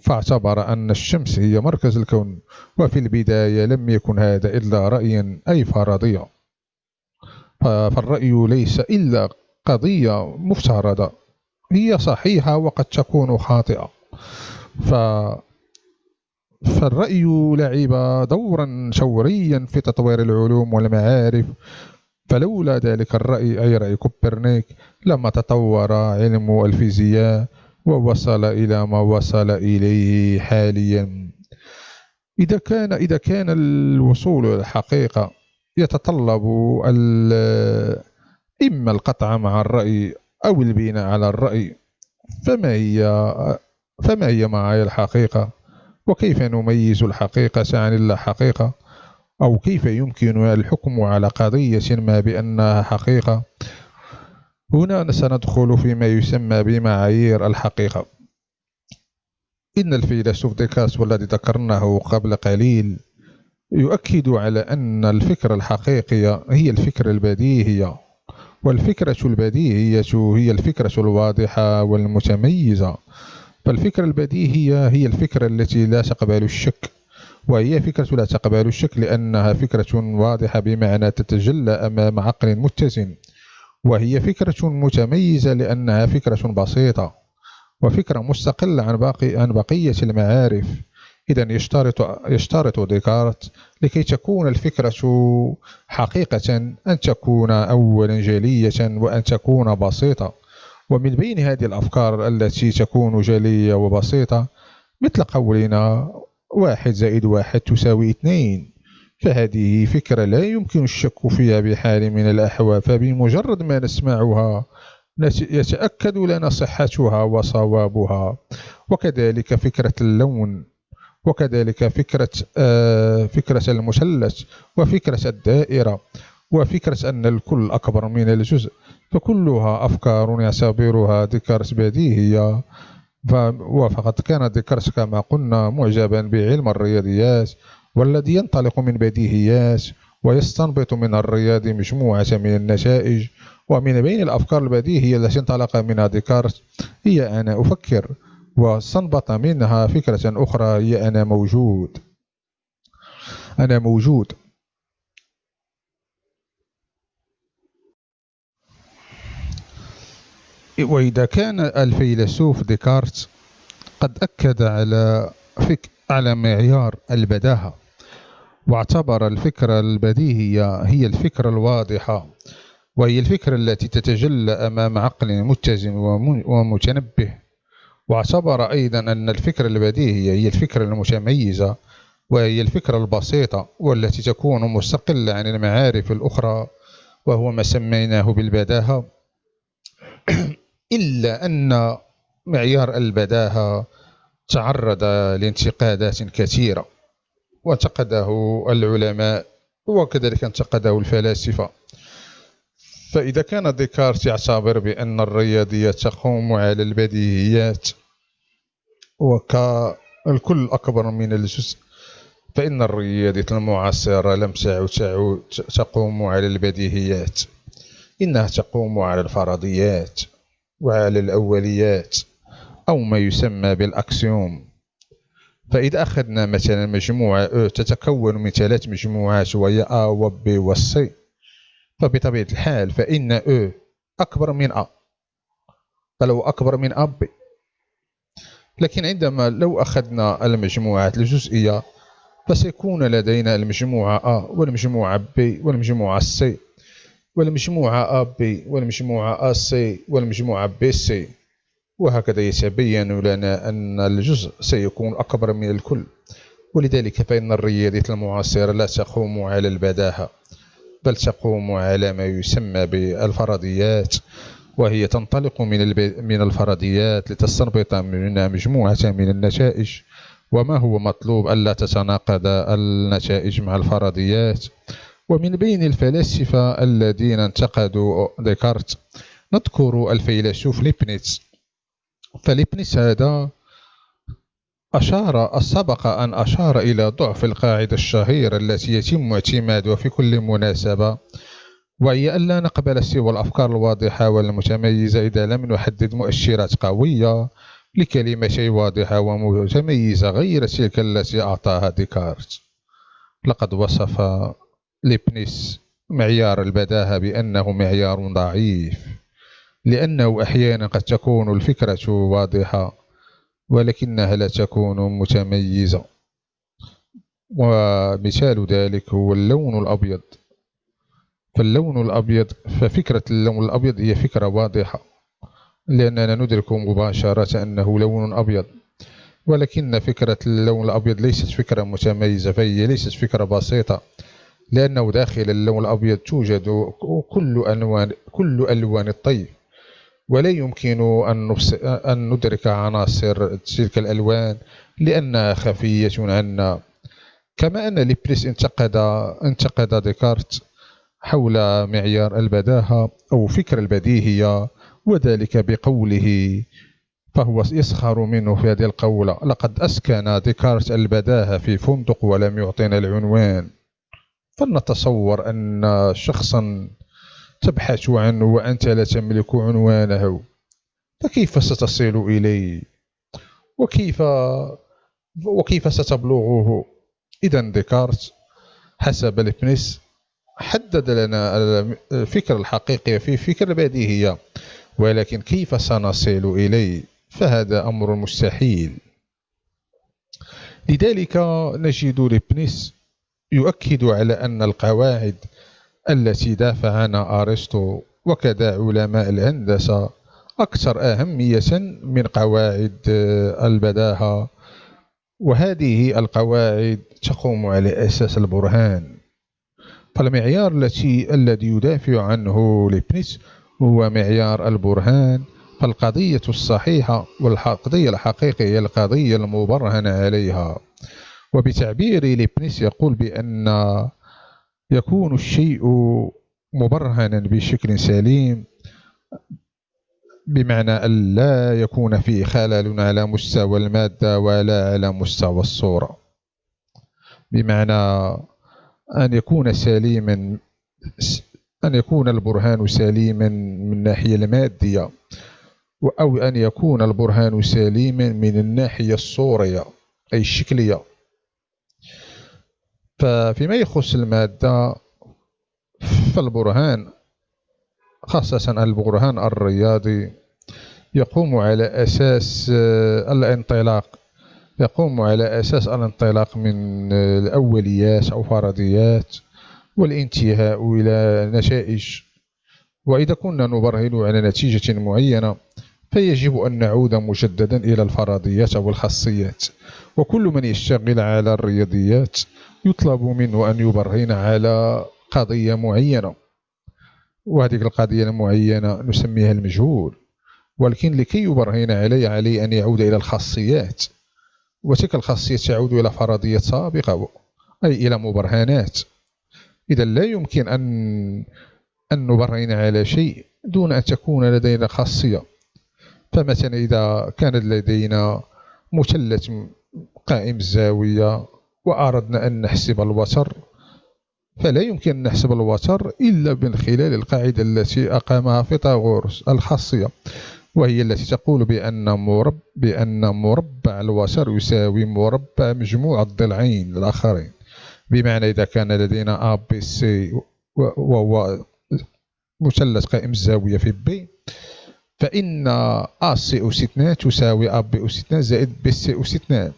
فاعتبر أن الشمس هي مركز الكون وفي البداية لم يكن هذا إلا رأيا أي فرضية فالرأي ليس إلا قضية مفترضة. هي صحيحة وقد تكون خاطئة. ف فالرأي لعب دورا شوريا في تطوير العلوم والمعارف. فلولا ذلك الرأي أي رأي كوبرنيك لما تطور علم الفيزياء ووصل إلى ما وصل إليه حاليا. إذا كان إذا كان الوصول إلى الحقيقة يتطلب إما القطع مع الرأي أو البناء على الرأي. فما هي فما هي معايا الحقيقة؟ وكيف نميز الحقيقة عن اللا حقيقة أو كيف يمكن الحكم على قضية ما بأنها حقيقة؟ هنا سندخل فيما يسمى بمعايير الحقيقة. إن الفيلسوف ديكارت والذي ذكرناه قبل قليل يؤكد على أن الفكرة الحقيقية هي الفكرة البديهية والفكرة البديهية هي الفكرة الواضحة والمتميزة. فالفكرة البديهية هي الفكرة التي لا تقبل الشك وهي فكرة لا تقبل الشك لأنها فكرة واضحة بمعنى تتجلى أمام عقل متزن. وهي فكرة متميزة لأنها فكرة بسيطة وفكرة مستقلة عن باقي عن بقية المعارف. إذا يشترط يشترط ديكارت لكي تكون الفكرة حقيقة أن تكون أولا جلية وأن تكون بسيطة. ومن بين هذه الأفكار التي تكون جلية وبسيطة مثل قولنا واحد زائد واحد تساوي اثنين. فهذه فكرة لا يمكن الشك فيها بحال من الأحوال فبمجرد ما نسمعها يتأكد لنا صحتها وصوابها. وكذلك فكرة اللون وكذلك فكرة آه، فكرة المثلث وفكرة الدائرة وفكرة أن الكل أكبر من الجزء فكلها أفكار يعتبرها ديكارت بديهية. وفقد كان ديكارت كما قلنا معجبا بعلم الرياضيات والذي ينطلق من بديهيات ويستنبط من الرياض مجموعة من النتائج. ومن بين الأفكار البديهية التي انطلق منها ديكارت. هي أنا أفكر وأستنبط منها فكرة أخرى هي أنا موجود. أنا موجود. وإذا كان الفيلسوف ديكارت قد أكد على فك على معيار البداهة. واعتبر الفكرة البديهية هي الفكرة الواضحة وهي الفكرة التي تتجلى أمام عقل متزن ومتنبه. واعتبر أيضا أن الفكرة البديهية هي الفكرة المتميزة وهي الفكرة البسيطة والتي تكون مستقلة عن المعارف الأخرى وهو ما سميناه بالبداهة. إلا أن معيار البداهة تعرض لانتقادات كثيرة. وانتقده العلماء وكذلك انتقده الفلاسفة. فإذا كان ديكارت يعتبر بأن الرياضيات تقوم على البديهيات وكالكل أكبر من الجزء فإن الرياضيات المعاصرة لم تعد تقوم على البديهيات إنها تقوم على الفرضيات وعلى الأوليات أو ما يسمى بالأكسيوم. فإذا أخذنا مثلا مجموعة أو تتكون من ثلاث مجموعات وهي A و B و C. فبطبيعة الحال فإن أو أكبر من A. فلو أكبر من A B لكن عندما لو أخذنا المجموعات الجزئية فسيكون لدينا المجموعة A والمجموعة B والمجموعة C والمجموعة AB والمجموعة AC والمجموعة BC وهكذا يتبين لنا أن الجزء سيكون أكبر من الكل. ولذلك فإن الرياضيات المعاصرة لا تقوم على البداهة بل تقوم على ما يسمى بالفرضيات وهي تنطلق من من الفرضيات لتستنبط منها مجموعة من النتائج. وما هو مطلوب ألا تتناقض النتائج مع الفرضيات؟ ومن بين الفلاسفة الذين انتقدوا ديكارت نذكر الفيلسوف ليبنيتس فليبنيتس هذا أشار سبق أن أشار إلى ضعف القاعدة الشهيرة التي يتم اعتمادها في كل مناسبة وهي ألا نقبل سوى الأفكار الواضحة والمتميزة إذا لم نحدد مؤشرات قوية لكلمة واضحة ومتميزة غير تلك التي أعطاها ديكارت. لقد وصف ليبنيس معيار البداهة بأنه معيار ضعيف. لأنه أحيانا قد تكون الفكرة واضحة ولكنها لا تكون متميزة. ومثال ذلك هو اللون الأبيض. فاللون الأبيض ففكرة اللون الأبيض هي فكرة واضحة لأننا ندرك مباشرة أنه لون أبيض. ولكن فكرة اللون الأبيض ليست فكرة متميزة فهي ليست فكرة بسيطة لأنه داخل اللون الأبيض توجد كل ألوان كل ألوان الطيف. ولا يمكن أن, أن ندرك عناصر تلك الألوان لأنها خفية عنا. كما أن ليبليس انتقد انتقد ديكارت حول معيار البداهة أو فكر البديهية وذلك بقوله فهو يسخر منه في هذه القولة لقد أسكن ديكارت البداهة في فندق ولم يعطينا العنوان فلنتصور أن شخصا تبحث عنه وأنت لا تملك عنوانه. فكيف ستصل إليه؟ وكيف وكيف ستبلغه؟ إذا ديكارت حسب ليبنيس حدد لنا الفكر الحقيقي في فكر بديهية ولكن كيف سنصل إليه؟ فهذا أمر مستحيل. لذلك نجد ليبنيس يؤكد على أن القواعد التي دافع عنها أرسطو وكذا علماء الهندسة أكثر أهمية من قواعد البداهة وهذه القواعد تقوم على أساس البرهان. فالمعيار التي الذي يدافع عنه ليبنيس هو معيار البرهان فالقضية الصحيحة والقضية الحقيقية هي القضية المبرهن عليها. وبتعبير ليبنيس يقول بأن يكون الشيء مبرهنا بشكل سليم بمعنى أن لا يكون فيه خلل على مستوى المادة ولا على مستوى الصورة. بمعنى أن يكون سليما أن يكون البرهان سليما من الناحية المادية أو أن يكون البرهان سليما من الناحية الصورية أي الشكلية. ففيما يخص المادة فالبرهان خاصة البرهان الرياضي يقوم على أساس آه، الانطلاق. يقوم على أساس الانطلاق من الأوليات أو فرضيات والانتهاء إلى نتائج. وإذا كنا نبرهن على نتيجة معينة فيجب أن نعود مجددا إلى الفرضيات أو الخاصيات. وكل من يشتغل على الرياضيات يطلب منه أن يبرهن على قضية معينة. وهذه القضية المعينة نسميها المجهول. ولكن لكي يبرهن عليه عليه أن يعود إلى الخاصيات. وتلك الخاصية تعود إلى فرضية سابقة أي إلى مبرهنات. إذا لا يمكن أن أن نبرهن على شيء دون أن تكون لدينا خاصية. فمثلا إذا كان لدينا مثلث قائم الزاوية وأردنا أن نحسب الوتر فلا يمكن أن نحسب الوتر إلا من خلال القاعدة التي أقامها فيثاغورس الخاصية وهي التي تقول بأن مربع بأن مربع الوتر يساوي مربع مجموع الضلعين الآخرين. بمعنى إذا كان لدينا A B C وهو مثلث قائم الزاوية في B فإن A C أس 2 تساوي A B أس 2 زائد B C أس 2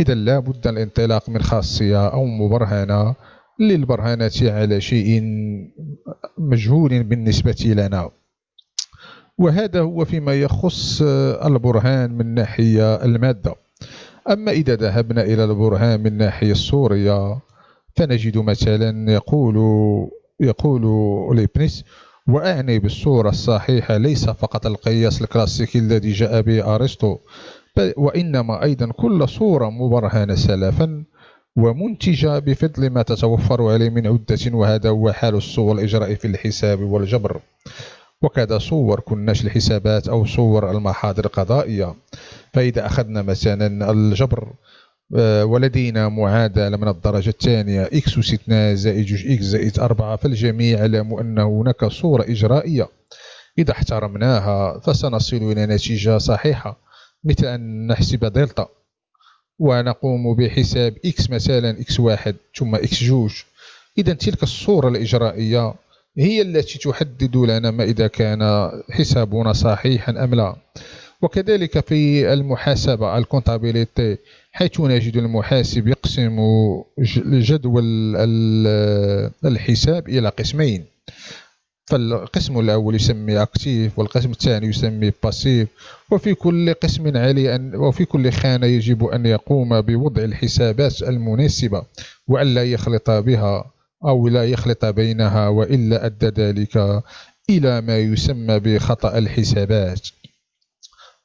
إذا لا بد الانطلاق من خاصية أو مبرهنة للبرهنة على شيء مجهول بالنسبة لنا. وهذا هو فيما يخص البرهان من ناحية المادة. أما إذا ذهبنا إلى البرهان من ناحية الصورية فنجد مثلا يقول يقول ليبنيس وأعني بالصورة الصحيحة ليس فقط القياس الكلاسيكي الذي جاء به أرسطو وإنما أيضا كل صورة مبرهنة سلفا ومنتجة بفضل ما تتوفر عليه من عدة وهذا هو حال الصور الإجراء في الحساب والجبر. وكذا صور كناش الحسابات أو صور المحاضر القضائية فإذا أخذنا مثلا الجبر ولدينا معادلة من الدرجة الثانية. إكس أس 2 زائد جوج إكس زائد 4 فالجميع يعلم أن هناك صورة إجرائية. إذا احترمناها فسنصل إلى نتيجة صحيحة مثل أن نحسب دلتا. ونقوم بحساب إكس مثلا إكس واحد ثم إكس جوج. إذا تلك الصورة الإجرائية هي التي تحدد لنا ما إذا كان حسابنا صحيحا أم لا. وكذلك في المحاسبة ال comptabilité. حيث نجد المحاسب يقسم جدول الحساب إلى قسمين. فالقسم الأول يسمي actif والقسم الثاني يسمي passif. وفي كل قسم عليه أن وفي كل خانة يجب أن يقوم بوضع الحسابات المناسبة وأن لا يخلط بها أو لا يخلط بينها وإلا أدى ذلك إلى ما يسمى بخطأ الحسابات.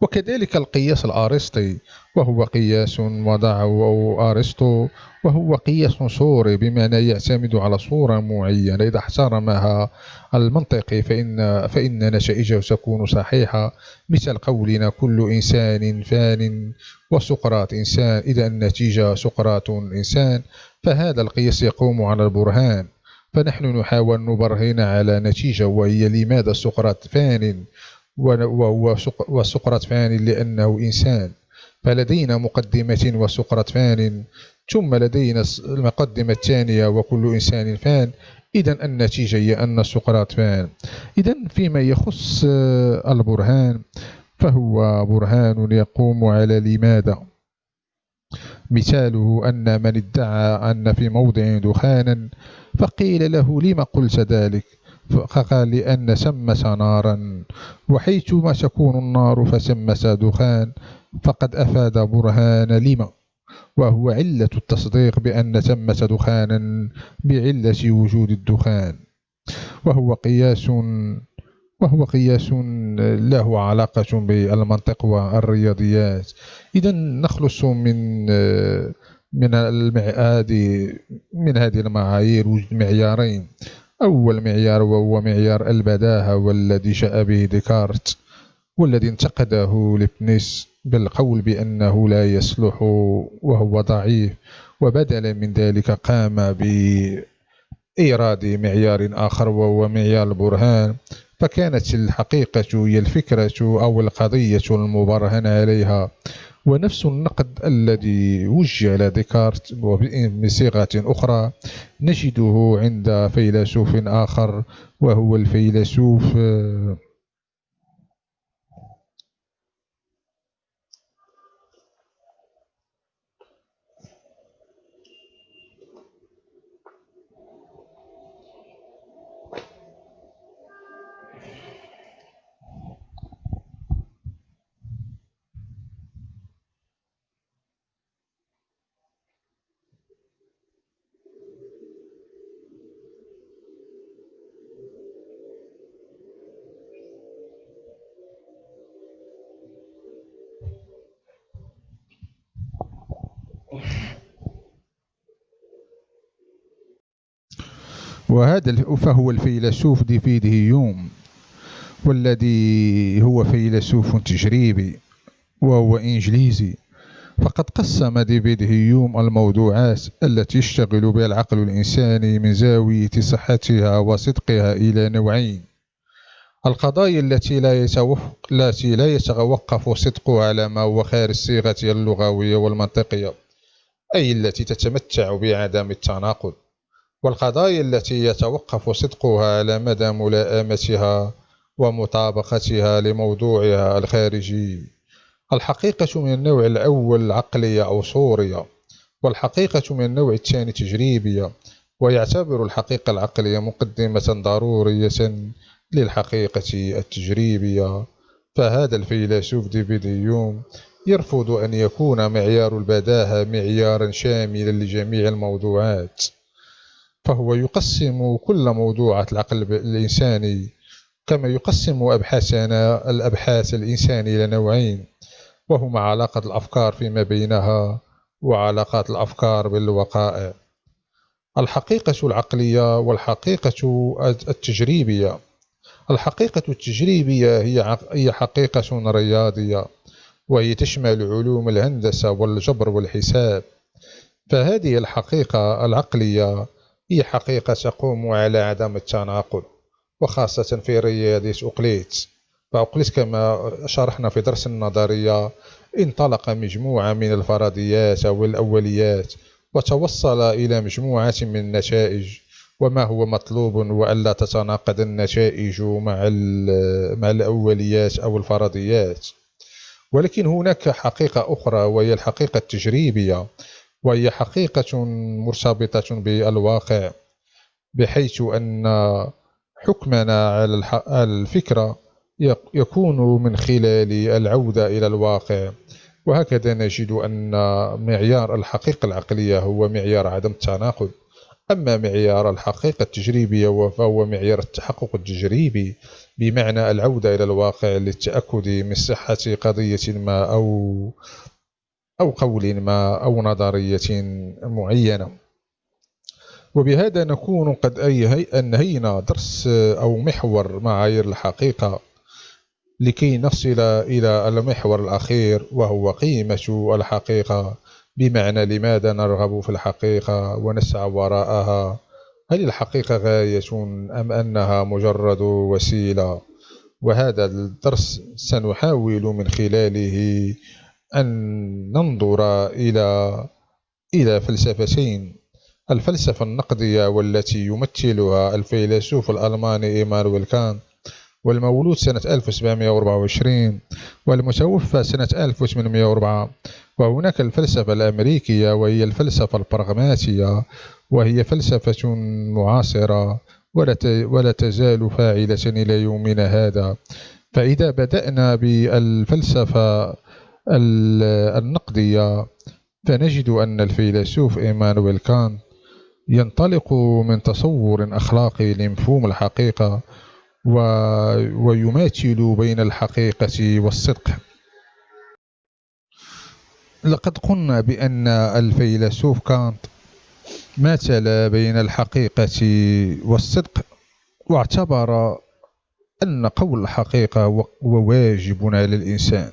وكذلك القياس الأرسطي وهو قياس وضعه أرسطو وهو قياس صوري بمعنى يعتمد على صورة معينة إذا احترمها المنطقي فإن, فإن نتائجه تكون صحيحة. مثل قولنا كل إنسان فان وسقراط إنسان إذا النتيجة سقراط إنسان فهذا القياس يقوم على البرهان. فنحن نحاول نبرهن على نتيجة وهي لماذا سقراط فان؟ وسقراط فان لأنه إنسان. فلدينا مقدمة وسقراط فان ثم لدينا المقدمة الثانية وكل إنسان فان. إذا النتيجة هي أن سقراط فان. إذا فيما يخص آه، البرهان فهو برهان يقوم على لماذا؟ مثاله أن من ادعى أن في موضع دخانا فقيل له لم قلت ذلك؟ فقال لأن ثمة نارا وحيثما تكون النار فثمة دخان فقد أفاد برهان لما. وهو علة التصديق بأن ثمة دخانا بعلة وجود الدخان. وهو قياس وهو قياس له علاقة بالمنطق والرياضيات. إذا نخلص من من هذه من هذه المعايير وجد معيارين أول معيار وهو معيار البداهة والذي جاء به ديكارت والذي انتقده لبنيس بالقول بأنه لا يصلح وهو ضعيف. وبدلا من ذلك قام بإيراد معيار آخر وهو معيار البرهان. فكانت الحقيقة هي الفكرة أو القضية المبرهن عليها. ونفس النقد الذي وجه على ديكارت بصيغة أخرى نجده عند فيلسوف آخر وهو الفيلسوف وهذا فهو الفيلسوف ديفيد هيوم والذي هو فيلسوف تجريبي وهو إنجليزي. فقد قسم ديفيد هيوم الموضوعات التي يشتغل بها العقل الإنساني من زاوية صحتها وصدقها إلى نوعين. القضايا التي لا يتوقف التي لا يتوقف صدقها على ما هو خارج صيغتها اللغوية والمنطقية أي التي تتمتع بعدم التناقض. والقضايا التي يتوقف صدقها على مدى ملائمتها ومطابقتها لموضوعها الخارجي. الحقيقة من النوع الأول عقلية أو صورية والحقيقة من النوع الثاني تجريبية ويعتبر الحقيقة العقلية مقدمة ضرورية للحقيقة التجريبية. فهذا الفيلسوف ديفيد هيوم يرفض أن يكون معيار البداهة معيارا شاملا لجميع الموضوعات. فهو يقسم كل موضوعات العقل الإنساني كما يقسم أبحاثنا الأبحاث الإنسانية إلى نوعين. وهما علاقة الأفكار فيما بينها وعلاقات الأفكار بالوقائع. الحقيقة العقلية والحقيقة التجريبية. الحقيقة التجريبية هي حقيقة رياضية وهي تشمل علوم الهندسة والجبر والحساب. فهذه الحقيقة العقلية هي حقيقة تقوم على عدم التناقض وخاصة في رياضية أقليت فأقليت كما شرحنا في درس النظرية انطلق مجموعة من الفرضيات أو الأوليات وتوصل إلى مجموعة من النتائج. وما هو مطلوب وألا تتناقض النتائج مع مع الأوليات أو الفرضيات ولكن هناك حقيقة أخرى وهي الحقيقة التجريبية. وهي حقيقة مرتبطة بالواقع بحيث أن حكمنا على الفكرة يكون من خلال العودة إلى الواقع. وهكذا نجد أن معيار الحقيقة العقلية هو معيار عدم التناقض. أما معيار الحقيقة التجريبية فهو معيار التحقق التجريبي بمعنى العودة إلى الواقع للتأكد من صحة قضية ما أو أو قول ما أو نظرية معينة. وبهذا نكون قد أنهينا درس أو محور معايير الحقيقة لكي نصل إلى المحور الأخير وهو قيمة الحقيقة. بمعنى لماذا نرغب في الحقيقة ونسعى وراءها؟ هل الحقيقة غاية أم أنها مجرد وسيلة؟ وهذا الدرس سنحاول من خلاله أن ننظر إلى إلى فلسفتين. الفلسفة النقدية والتي يمثلها الفيلسوف الألماني إيمانويل كانت والمولود سنة 1724 والمتوفى سنة 1804 وهناك الفلسفة الأمريكية وهي الفلسفة البراغماتية وهي فلسفة معاصرة ولا تزال فاعلة إلى يومنا هذا. فإذا بدأنا بالفلسفة النقدية فنجد أن الفيلسوف إيمانويل كانت ينطلق من تصور أخلاقي لمفهوم الحقيقة و... ويماثل بين الحقيقة والصدق. لقد قلنا بأن الفيلسوف كانت ماثل بين الحقيقة والصدق واعتبر أن قول الحقيقة هو واجب على الإنسان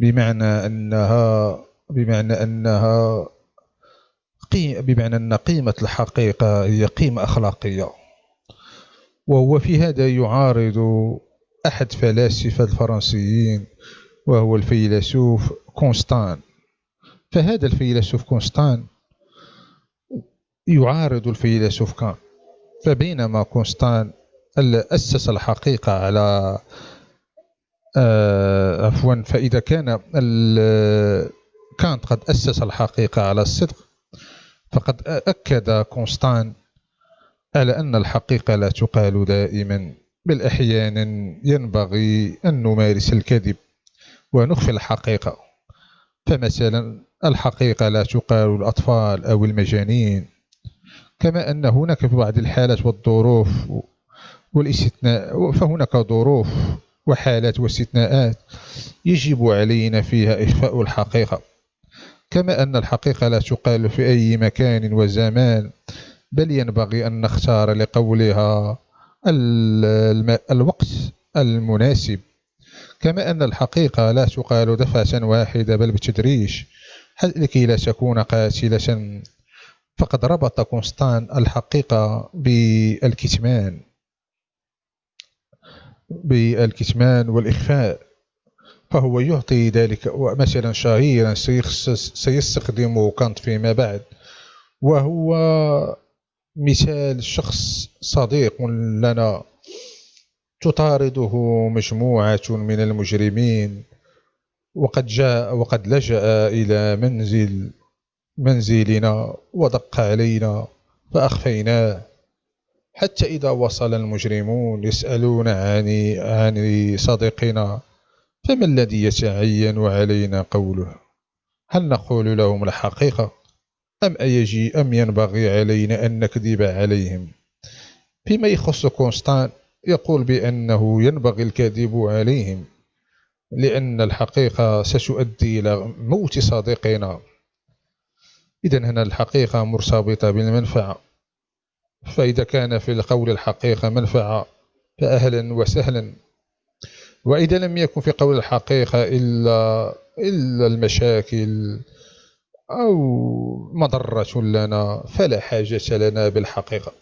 بمعنى أنها بمعنى أنها بمعنى أن قيمة الحقيقة هي قيمة أخلاقية. وهو في هذا يعارض أحد فلاسفة الفرنسيين وهو الفيلسوف كونستان. فهذا الفيلسوف كونستان يعارض الفيلسوف كانط. فبينما كونستان أسس الحقيقة على آه، عفوا فإذا كان كانط قد أسس الحقيقة على الصدق فقد أكد كونستان على أن الحقيقة لا تقال دائما بل أحيانا ينبغي أن نمارس الكذب ونخفي الحقيقة. فمثلا الحقيقة لا تقال الأطفال أو المجانين كما أن هناك في بعض الحالات والظروف والاستثناء فهناك ظروف وحالات واستثناءات يجب علينا فيها إخفاء الحقيقة. كما أن الحقيقة لا تقال في أي مكان وزمان بل ينبغي أن نختار لقولها الوقت المناسب. كما أن الحقيقة لا تقال دفعة واحدة بل بتدريج لكي لا تكون قاتلة؟ فقد ربط كونستان الحقيقة بالكتمان. بالكتمان والإخفاء فهو يعطي ذلك مثلا شهيرا سيستخدمه كانت فيما بعد وهو مثال شخص صديق لنا. تطارده مجموعة من المجرمين وقد جاء وقد لجأ إلى منزل منزلنا ودق علينا فأخفيناه. حتى إذا وصل المجرمون يسألون عن عن صديقنا فما الذي يتعين علينا قوله؟ هل نقول لهم الحقيقة؟ أم أيجي أم ينبغي علينا أن نكذب عليهم؟ فيما يخص كونستان يقول بأنه ينبغي الكذب عليهم لأن الحقيقة ستؤدي إلى موت صديقنا. إذا هنا الحقيقة مرتبطة بالمنفعة. فإذا كان في القول الحقيقة منفعة فأهلا وسهلا. وإذا لم يكن في قول الحقيقة إلا إلا المشاكل أو مضرة لنا فلا حاجة لنا بالحقيقة.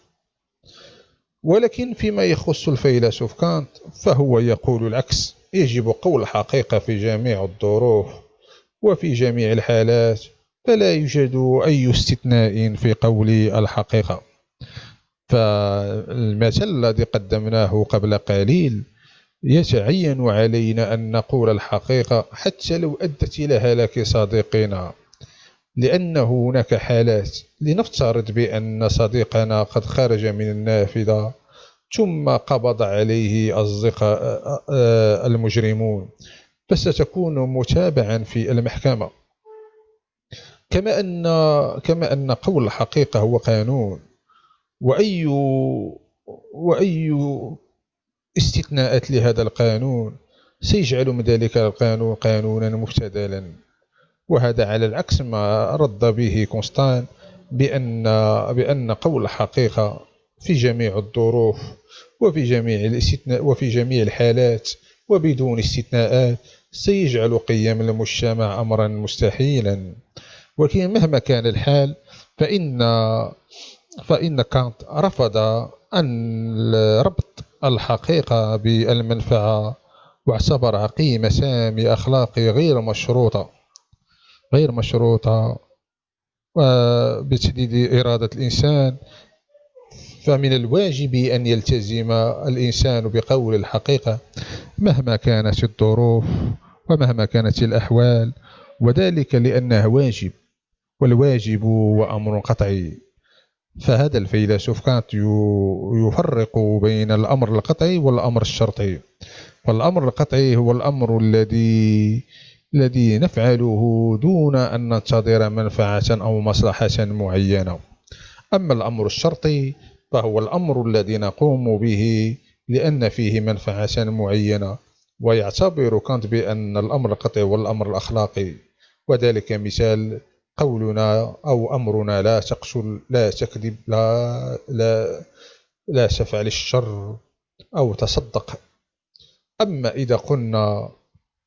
ولكن فيما يخص الفيلسوف كانت فهو يقول العكس. يجب قول الحقيقة في جميع الظروف وفي جميع الحالات فلا يوجد أي استثناء في قول الحقيقة. فالمثل الذي قدمناه قبل قليل يتعين علينا أن نقول الحقيقة حتى لو أدت إلى هلاك صديقنا. لأن هناك حالات لنفترض بأن صديقنا قد خرج من النافذة ثم قبض عليه أصدقاء آه، المجرمون فستكون متابعا في المحكمة. كما أن كما أن قول الحقيقة هو قانون. وأي وأي استثناءات لهذا القانون سيجعل من ذلك القانون قانونا مفتدلا وهذا على العكس ما رد به كونستان بأن بأن قول الحقيقة في جميع الظروف وفي جميع الاستثناء وفي جميع الحالات وبدون استثناءات سيجعل قيم المجتمع أمرا مستحيلا. ولكن مهما كان الحال فإن فإن كانت رفض أن ربط الحقيقة بالمنفعة واعتبرها قيمة سامي أخلاقي غير مشروطة غير مشروطة بتحديد إرادة الإنسان فمن الواجب أن يلتزم الإنسان بقول الحقيقة مهما كانت الظروف ومهما كانت الأحوال وذلك لأنه واجب والواجب هو أمر قطعي. فهذا الفيلسوف كانت يفرق بين الأمر القطعي والأمر الشرطي. فالأمر القطعي هو الأمر الذي الذي نفعله دون أن ننتظر منفعة أو مصلحة معينة. أما الأمر الشرطي فهو الأمر الذي نقوم به لأن فيه منفعة معينة ويعتبر كانت بأن الأمر القطعي والأمر الأخلاقي. وذلك مثال قولنا أو أمرنا لا تقتل لا تكذب لا لا لا تفعل الشر أو تصدق. أما إذا قلنا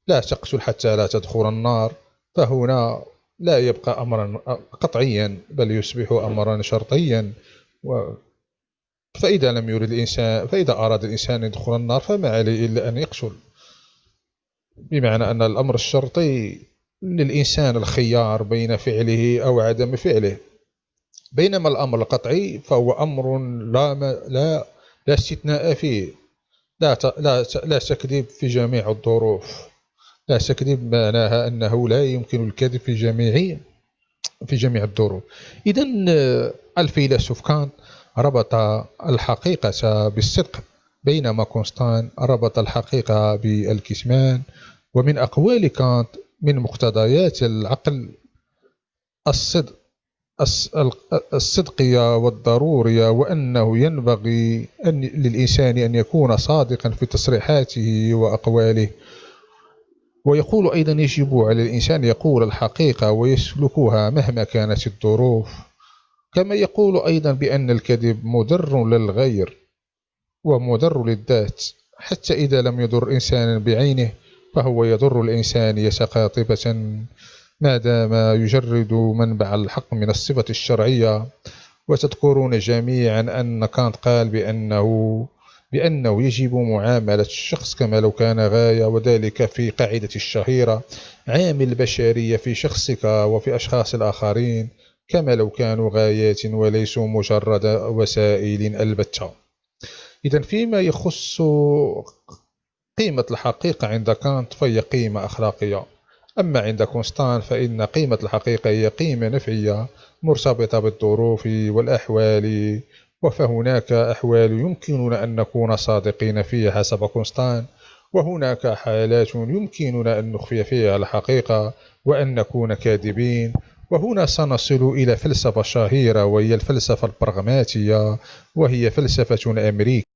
لا تقتل حتى لا تدخل النار فهنا لا يبقى أمرا قطعيا بل يصبح أمرا شرطيا. و فإذا لم يرد الإنسان فإذا أراد الإنسان يدخل النار فما عليه إلا أن يقتل بمعنى أن الأمر الشرطي للإنسان الخيار بين فعله أو عدم فعله. بينما الأمر القطعي فهو أمر لا لا لا استثناء فيه. لا لا لا تكذب في جميع الظروف. لا تكذب معناها أنه لا يمكن الكذب في جميع في جميع الظروف. إذا الفيلسوف كانت ربط الحقيقة بالصدق بينما كونستان ربط الحقيقة بالكتمان ومن أقوال كانت من مقتضيات العقل الصدق الصدقية والضرورية وأنه ينبغي أن للإنسان أن يكون صادقا في تصريحاته وأقواله. ويقول أيضا يجب على الإنسان يقول الحقيقة ويسلكها مهما كانت الظروف. كما يقول أيضا بأن الكذب مضر للغير ومضر للذات حتى إذا لم يضر إنسانا بعينه. فهو يضر الإنسانية قاطبة ما دام يجرد منبع الحق من الصفة الشرعية. وتذكرون جميعا أن كانت قال بأنه بأنه يجب معاملة الشخص كما لو كان غاية وذلك في قاعدة الشهيرة. عامل البشرية في شخصك وفي أشخاص الآخرين كما لو كانوا غايات وليسوا مجرد وسائل البتة. إذا فيما يخص قيمة الحقيقة عند كانت فهي قيمة أخلاقية. أما عند كونستان فإن قيمة الحقيقة هي قيمة نفعية مرتبطة بالظروف والأحوال وفهناك أحوال يمكننا أن نكون صادقين فيها حسب كونستان وهناك حالات يمكننا أن نخفي فيها الحقيقة وأن نكون كاذبين وهنا سنصل إلى فلسفة شهيرة وهي الفلسفة البرغماتية وهي فلسفة أمريكية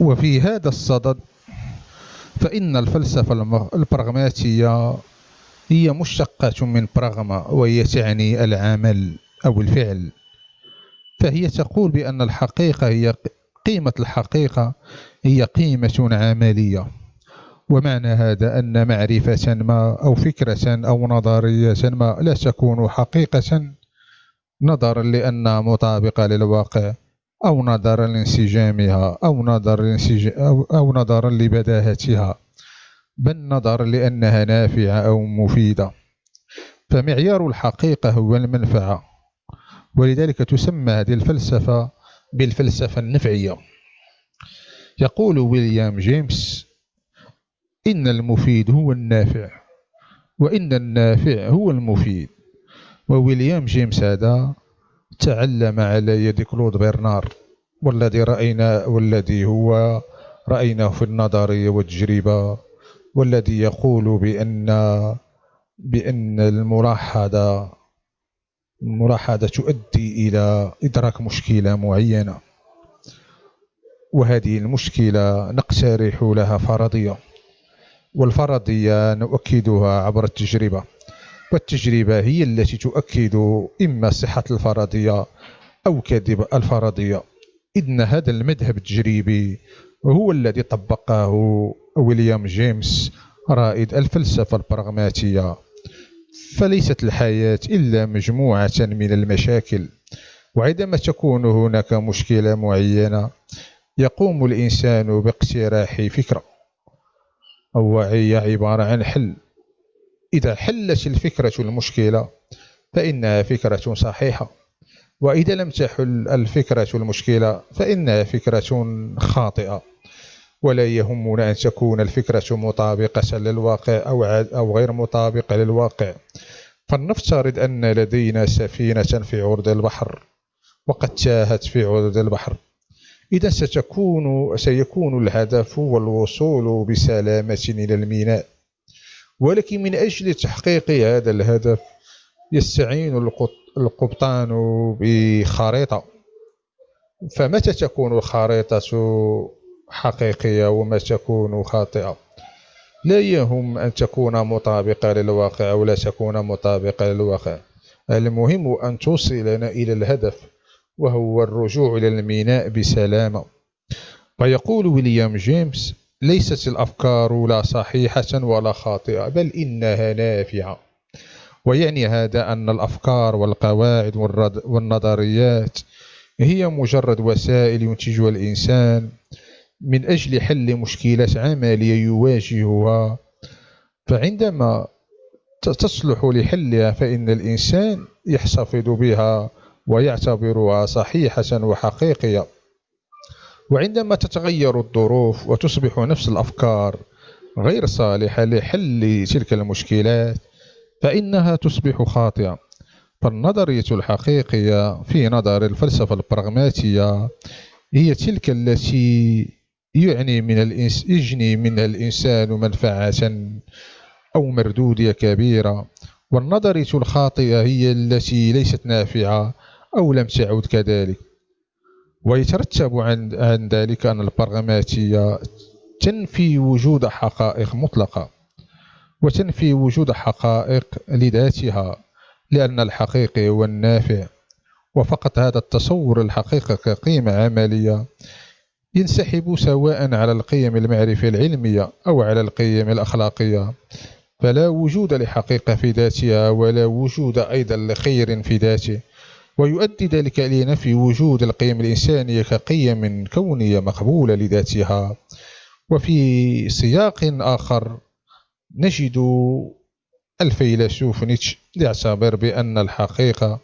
وفي هذا الصدد فإن الفلسفة البراغماتية هي مشتقة من براغما وهي تعني العمل أو الفعل. فهي تقول بأن الحقيقة هي قيمة الحقيقة هي قيمة عملية. ومعنى هذا أن معرفة ما أو فكرة أو نظرية ما لا تكون حقيقة نظرا لأنها مطابقة للواقع. أو نظرا لانسجامها أو نظرا أو, أو نظرا لبداهتها بل نظرا لأنها نافعة أو مفيدة. فمعيار الحقيقة هو المنفعة ولذلك تسمى هذه الفلسفة بالفلسفة النفعية. يقول ويليام جيمس إن المفيد هو النافع وإن النافع هو المفيد. وويليام جيمس هذا تعلم على يد كلود برنار والذي رأينا والذي هو رأيناه في النظرية والتجربة والذي يقول بأن بأن الملاحظة الملاحظة تؤدي إلى إدراك مشكلة معينة. وهذه المشكلة نقترح لها فرضية والفرضية نؤكدها عبر التجربة. والتجربة هي التي تؤكد إما صحة الفرضية أو كذب الفرضية. إن هذا المذهب التجريبي هو الذي طبقه ويليام جيمس رائد الفلسفة البراغماتية. فليست الحياة إلا مجموعة من المشاكل وعندما تكون هناك مشكلة معينة يقوم الإنسان باقتراح فكرة. هي عبارة عن حل إذا حلت الفكرة المشكلة فإنها فكرة صحيحة. وإذا لم تحل الفكرة المشكلة فإنها فكرة خاطئة. ولا يهمنا أن تكون الفكرة مطابقة للواقع أو, أو غير مطابقة للواقع. فلنفترض أن لدينا سفينة في عرض البحر وقد تاهت في عرض البحر. إذا ستكون سيكون الهدف هو الوصول بسلامة إلى الميناء. ولكن من أجل تحقيق هذا الهدف يستعين القبطان بخريطة. فمتى تكون الخريطة حقيقية ومتى تكون خاطئة؟ لا يهم أن تكون مطابقة للواقع أو لا تكون مطابقة للواقع. المهم أن توصلنا إلى الهدف وهو الرجوع إلى الميناء بسلامة. فيقول ويليام جيمس ليست الأفكار لا صحيحة ولا خاطئة بل إنها نافعة. ويعني هذا أن الأفكار والقواعد والنظريات هي مجرد وسائل ينتجها الإنسان من أجل حل مشكلة عملية يواجهها. فعندما تصلح لحلها فإن الإنسان يحتفظ بها ويعتبرها صحيحة وحقيقية. وعندما تتغير الظروف وتصبح نفس الأفكار غير صالحة لحل تلك المشكلات فإنها تصبح خاطئة. فالنظرية الحقيقية في نظر الفلسفة البراغماتية هي تلك التي يعني من الإنس يجني منها الإنسان منفعة أو مردودية كبيرة. والنظرية الخاطئة هي التي ليست نافعة أو لم تعد كذلك. ويترتب عن, عن ذلك أن البرغماتية تنفي وجود حقائق مطلقة وتنفي وجود حقائق لذاتها لأن الحقيقي هو النافع وفقط هذا التصور الحقيقة كقيمة عملية ينسحب سواء على القيم المعرفة العلمية أو على القيم الأخلاقية. فلا وجود لحقيقة في ذاتها ولا وجود أيضا لخير في ذاته. ويؤدي ذلك لنفي وجود القيم الإنسانية كقيم كونية مقبولة لذاتها. وفي سياق آخر نجد الفيلسوف نيتش يعتبر بأن الحقيقة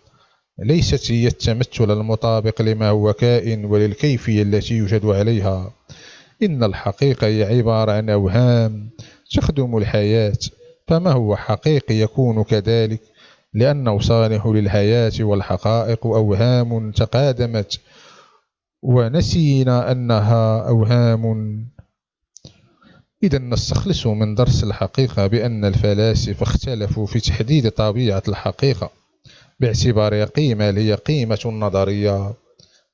ليست هي التمثل المطابق لما هو كائن وللكيفية التي يوجد عليها. إن الحقيقة هي عبارة عن أوهام تخدم الحياة فما هو حقيقي يكون كذلك؟ لأنه صالح للحياة والحقائق أوهام تقادمت ونسينا أنها أوهام. إذا نستخلص من درس الحقيقة بأن الفلاسفة اختلفوا في تحديد طبيعة الحقيقة باعتبارها قيمة هي قيمة نظرية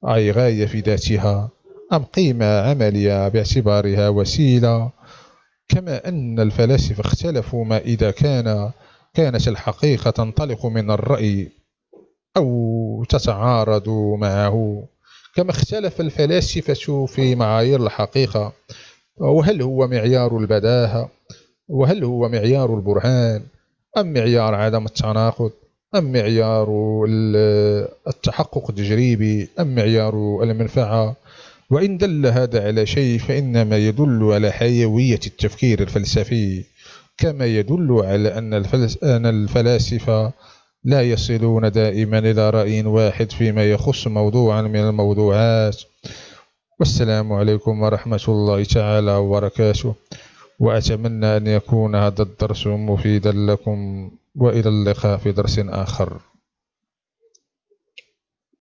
أي غاية في ذاتها أم قيمة عملية باعتبارها وسيلة. كما أن الفلاسفة اختلفوا ما إذا كان كانت الحقيقة تنطلق من الرأي أو تتعارض معه. كما اختلف الفلاسفة في معايير الحقيقة وهل هو معيار البداهة؟ وهل هو معيار البرهان؟ أم معيار عدم التناقض؟ أم معيار التحقق التجريبي؟ أم معيار المنفعة؟ وإن دل هذا على شيء فإنما يدل على حيوية التفكير الفلسفي. كما يدل على أن, الفلاسفة لا يصلون دائما إلى رأي واحد فيما يخص موضوعا من الموضوعات. والسلام عليكم ورحمة الله تعالى وبركاته. وأتمنى أن يكون هذا الدرس مفيدا لكم. وإلى اللقاء في درس آخر.